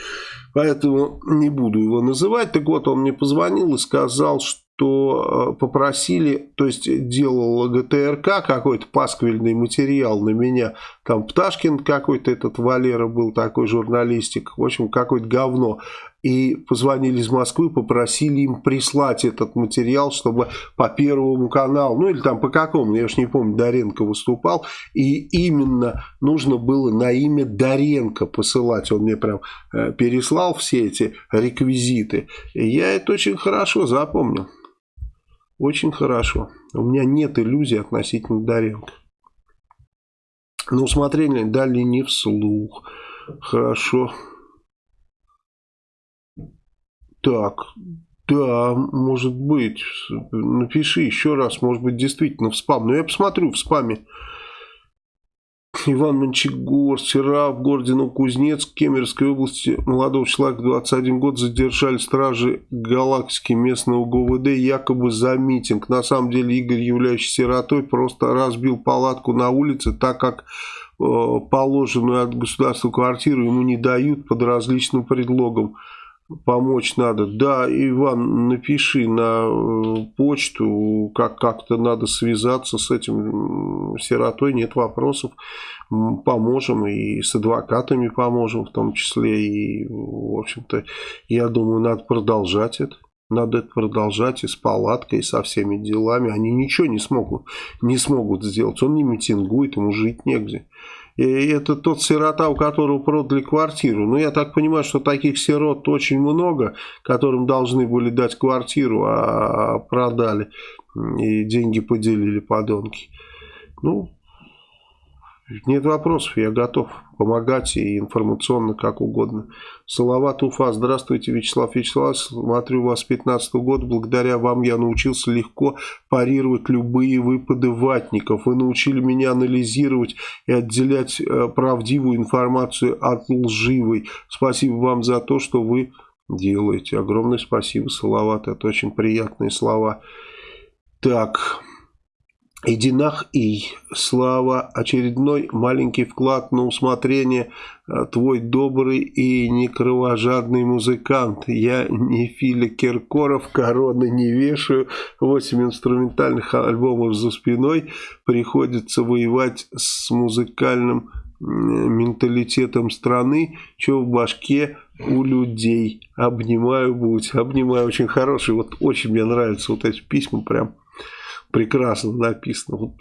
Поэтому не буду его называть. Так вот, он мне позвонил и сказал, что то э, попросили, то есть делал ГТРК какой-то пасквильный материал на меня, там Пташкин какой-то этот Валера был такой журналистик, в общем какое-то говно. И позвонили из Москвы, попросили им прислать этот материал, чтобы по Первому каналу, ну или там по какому, я уж не помню, Доренко выступал, и именно нужно было на имя Доренко посылать, он мне прям э, переслал все эти реквизиты, и я это очень хорошо запомнил, очень хорошо, у меня нет иллюзий относительно Доренко. На усмотрение дали не вслух, хорошо. Так, да, может быть. Напиши еще раз, может быть, действительно в спам. Но я посмотрю в спаме. Иван Мончегор, вчера в городе Новокузнецк, Кемеровской области, молодого человека, 21 год, задержали стражи галактики местного ГУВД. Якобы за митинг. На самом деле Игорь, являющийся сиротой, просто разбил палатку на улице, так как э, положенную от государства квартиру ему не дают под различным предлогом помочь надо. Да, Иван, напиши на э, почту, как как-то надо связаться с этим сиротой, нет вопросов. Поможем и с адвокатами поможем в том числе. И, в общем-то, я думаю, надо продолжать это. Надо это продолжать и с палаткой, и со всеми делами. Они ничего не смогут, не смогут сделать. Он не митингует, ему жить негде. И это тот сирота, у которого продали квартиру. Но я так понимаю, что таких сирот очень много, которым должны были дать квартиру, а продали. И деньги поделили подонки. Ну, нет вопросов, я готов помогать и информационно, как угодно. Салават Уфа, здравствуйте, Вячеслав Вячеславович, смотрю вас с 15 года, благодаря вам я научился легко парировать любые выпады ватников. Вы научили меня анализировать и отделять э, правдивую информацию от лживой. Спасибо вам за то, что вы делаете. Огромное спасибо, Салават, это очень приятные слова. Так, Идинах и слава, очередной маленький вклад на усмотрение, э, твой добрый и не кровожадный музыкант. Я не Филя Киркоров, короны не вешаю, восемь инструментальных альбомов за спиной, приходится воевать с музыкальным менталитетом страны, что в башке у людей. Обнимаю, будь, обнимаю, очень хороший, вот очень мне нравятся вот эти письма, прям прекрасно написано. Вот,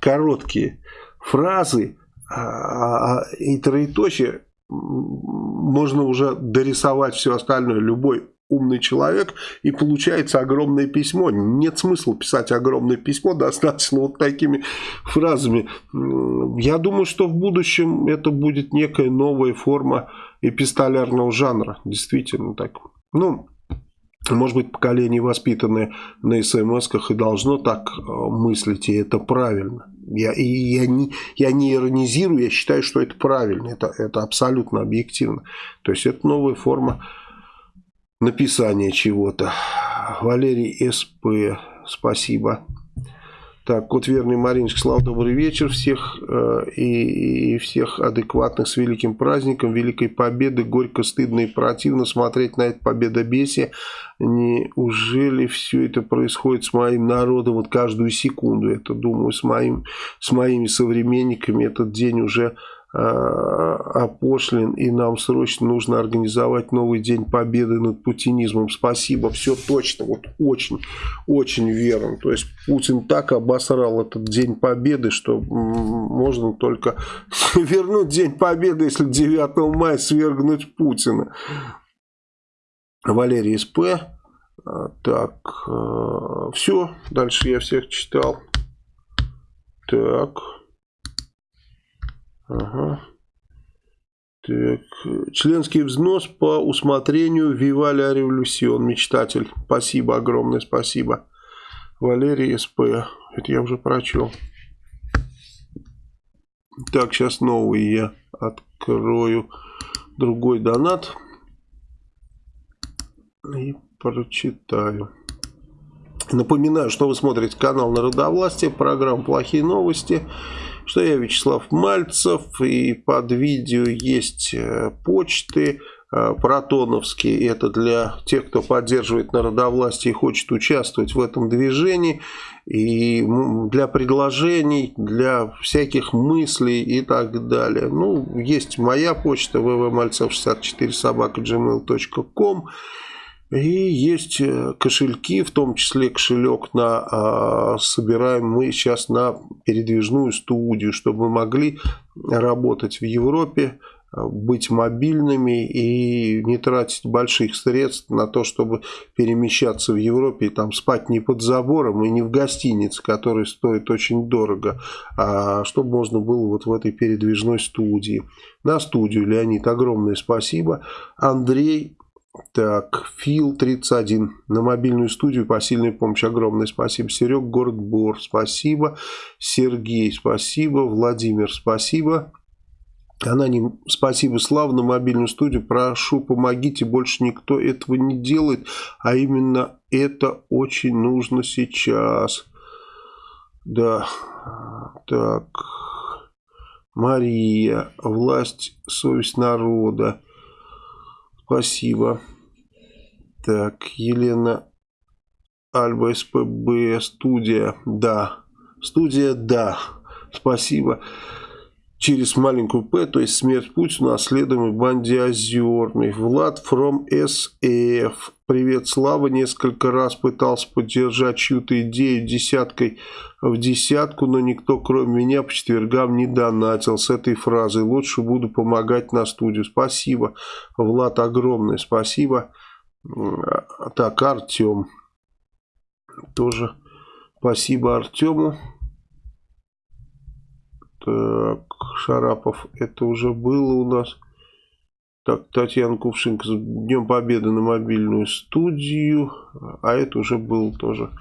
короткие фразы а, а, и троеточие можно уже дорисовать все остальное. Любой умный человек, и получается огромное письмо. Нет смысла писать огромное письмо, достаточно вот такими фразами. Я думаю, что в будущем это будет некая новая форма эпистолярного жанра. Действительно так. Ну, может быть, поколение, воспитанное на смс-ках, и должно так э, мыслить, и это правильно. Я, и я, не, я не иронизирую, я считаю, что это правильно, это, это абсолютно объективно. То есть, это новая форма написания чего-то. Валерий СП, спасибо. Так, кот верный Мариночка, слава, добрый вечер всех э, и, и всех адекватных с великим праздником, великой победы. Горько, стыдно и противно смотреть на это победобесие. Неужели все это происходит с моим народом вот каждую секунду? Это, думаю, с, моим, с моими современниками этот день уже опошлен, и нам срочно нужно организовать новый день победы над путинизмом. Спасибо, все точно, вот очень, очень верно. То есть Путин так обосрал этот день победы, что можно только [LAUGHS] вернуть день победы, если 9 мая свергнуть Путина. Валерий СП. А, так, а, все, дальше я всех читал. Так. Ага. Так. Членский взнос по усмотрению Виваля Революцион, мечтатель. Спасибо, огромное спасибо. Валерий СП. Это я уже прочел. Так, сейчас новый я открою другой донат. И прочитаю. Напоминаю, что вы смотрите канал Народовластия, программа «Плохие новости» что я Вячеслав Мальцев, и под видео есть э, почты э, протоновские, это для тех, кто поддерживает народовластие и хочет участвовать в этом движении, и для предложений, для всяких мыслей и так далее. Ну, есть моя почта www.malцев64 собака gmail.com и есть э, кошельки, в том числе кошелек на а, собираем мы сейчас на передвижную студию, чтобы мы могли работать в Европе, а, быть мобильными и не тратить больших средств на то, чтобы перемещаться в Европе и там спать не под забором и не в гостинице, которая стоит очень дорого, а чтобы можно было вот в этой передвижной студии. На студию, Леонид, огромное спасибо. Андрей так, Фил 31 на мобильную студию посильной помощи. Огромное спасибо. Серег, город спасибо. Сергей, спасибо. Владимир, спасибо. Аноним, спасибо, Слава, на мобильную студию. Прошу, помогите, больше никто этого не делает. А именно это очень нужно сейчас. Да, так. Мария, власть, совесть народа. Спасибо. Так, Елена Альба СПБ, студия, да. Студия, да. Спасибо. Через маленькую П, то есть смерть Путина, наследуемый банде Озерный. Влад from SF. Привет, Слава. Несколько раз пытался поддержать чью-то идею десяткой в десятку, но никто, кроме меня, по четвергам не донатил с этой фразой. Лучше буду помогать на студию. Спасибо, Влад, огромное спасибо. Так, Артем. Тоже спасибо Артему. Так, Шарапов, это уже было у нас. Так, Татьяна Кувшинка с Днем Победы на мобильную студию. А это уже был тоже.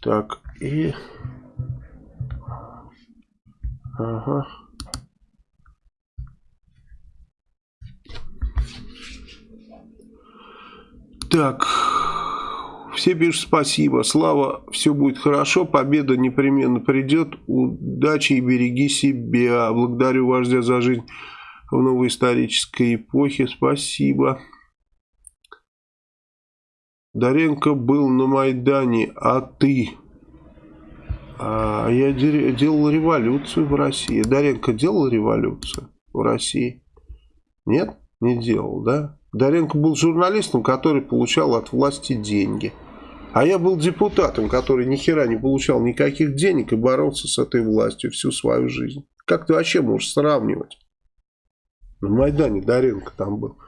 Так, и... Ага. Так, все пишут спасибо. Слава, все будет хорошо, победа непременно придет. Удачи и береги себя. Благодарю вождя за жизнь в новой исторической эпохе. Спасибо. Даренко был на Майдане, а ты? А я делал революцию в России. Даренко делал революцию в России? Нет? Не делал, да? Даренко был журналистом, который получал от власти деньги. А я был депутатом, который ни хера не получал никаких денег и боролся с этой властью всю свою жизнь. Как ты вообще можешь сравнивать? На Майдане Даренко там был.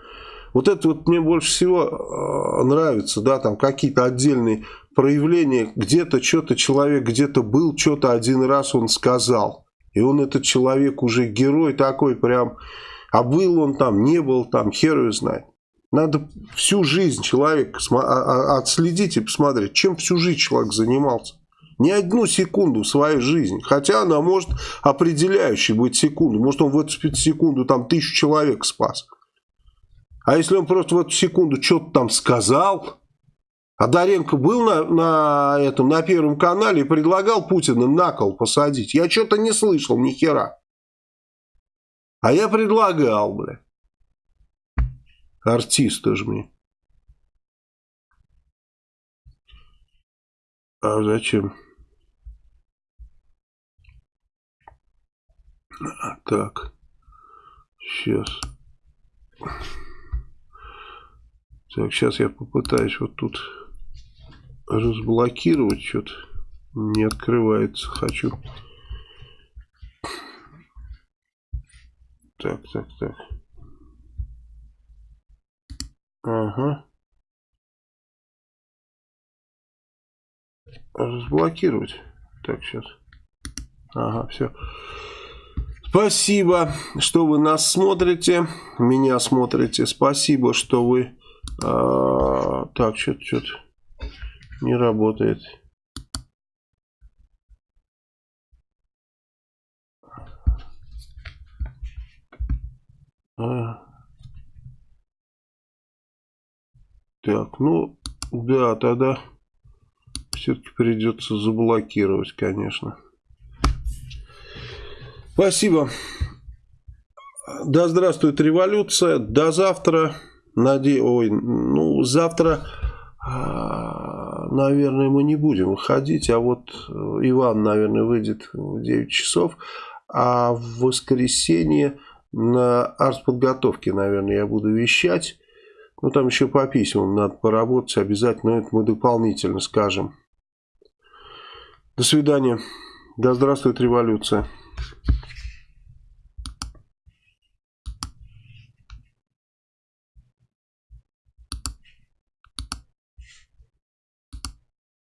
Вот это вот мне больше всего э, нравится, да, там какие-то отдельные проявления, где-то что-то человек где-то был, что-то один раз он сказал. И он этот человек уже герой такой прям, а был он там, не был там, хер его знает. Надо всю жизнь человека а, а, отследить и посмотреть, чем всю жизнь человек занимался. Не одну секунду в своей жизни. Хотя она может определяющей быть секунду. Может он в эту секунду там тысячу человек спас. А если он просто в эту секунду что-то там сказал, а Даренко был на, на, этом, на Первом канале и предлагал Путина на кол посадить. Я что-то не слышал ни хера. А я предлагал, бля. Артист тоже мне. А зачем? Так. Сейчас. Так, сейчас я попытаюсь вот тут разблокировать что-то. Не открывается. Хочу. Так, так, так. Ага. Разблокировать. Так, сейчас. Ага, все. Спасибо, что вы нас смотрите. Меня смотрите. Спасибо, что вы... А, так, что-то что, -то, не работает. А. Так, ну, да, тогда все-таки придется заблокировать, конечно. Спасибо. Да здравствует революция. До завтра. Наде... Ой, ну, завтра, а, наверное, мы не будем выходить. А вот э, Иван, наверное, выйдет в 9 часов. А в воскресенье на артподготовке, наверное, я буду вещать. Ну, там еще по письмам надо поработать обязательно. Это мы дополнительно скажем. До свидания. Да здравствует революция.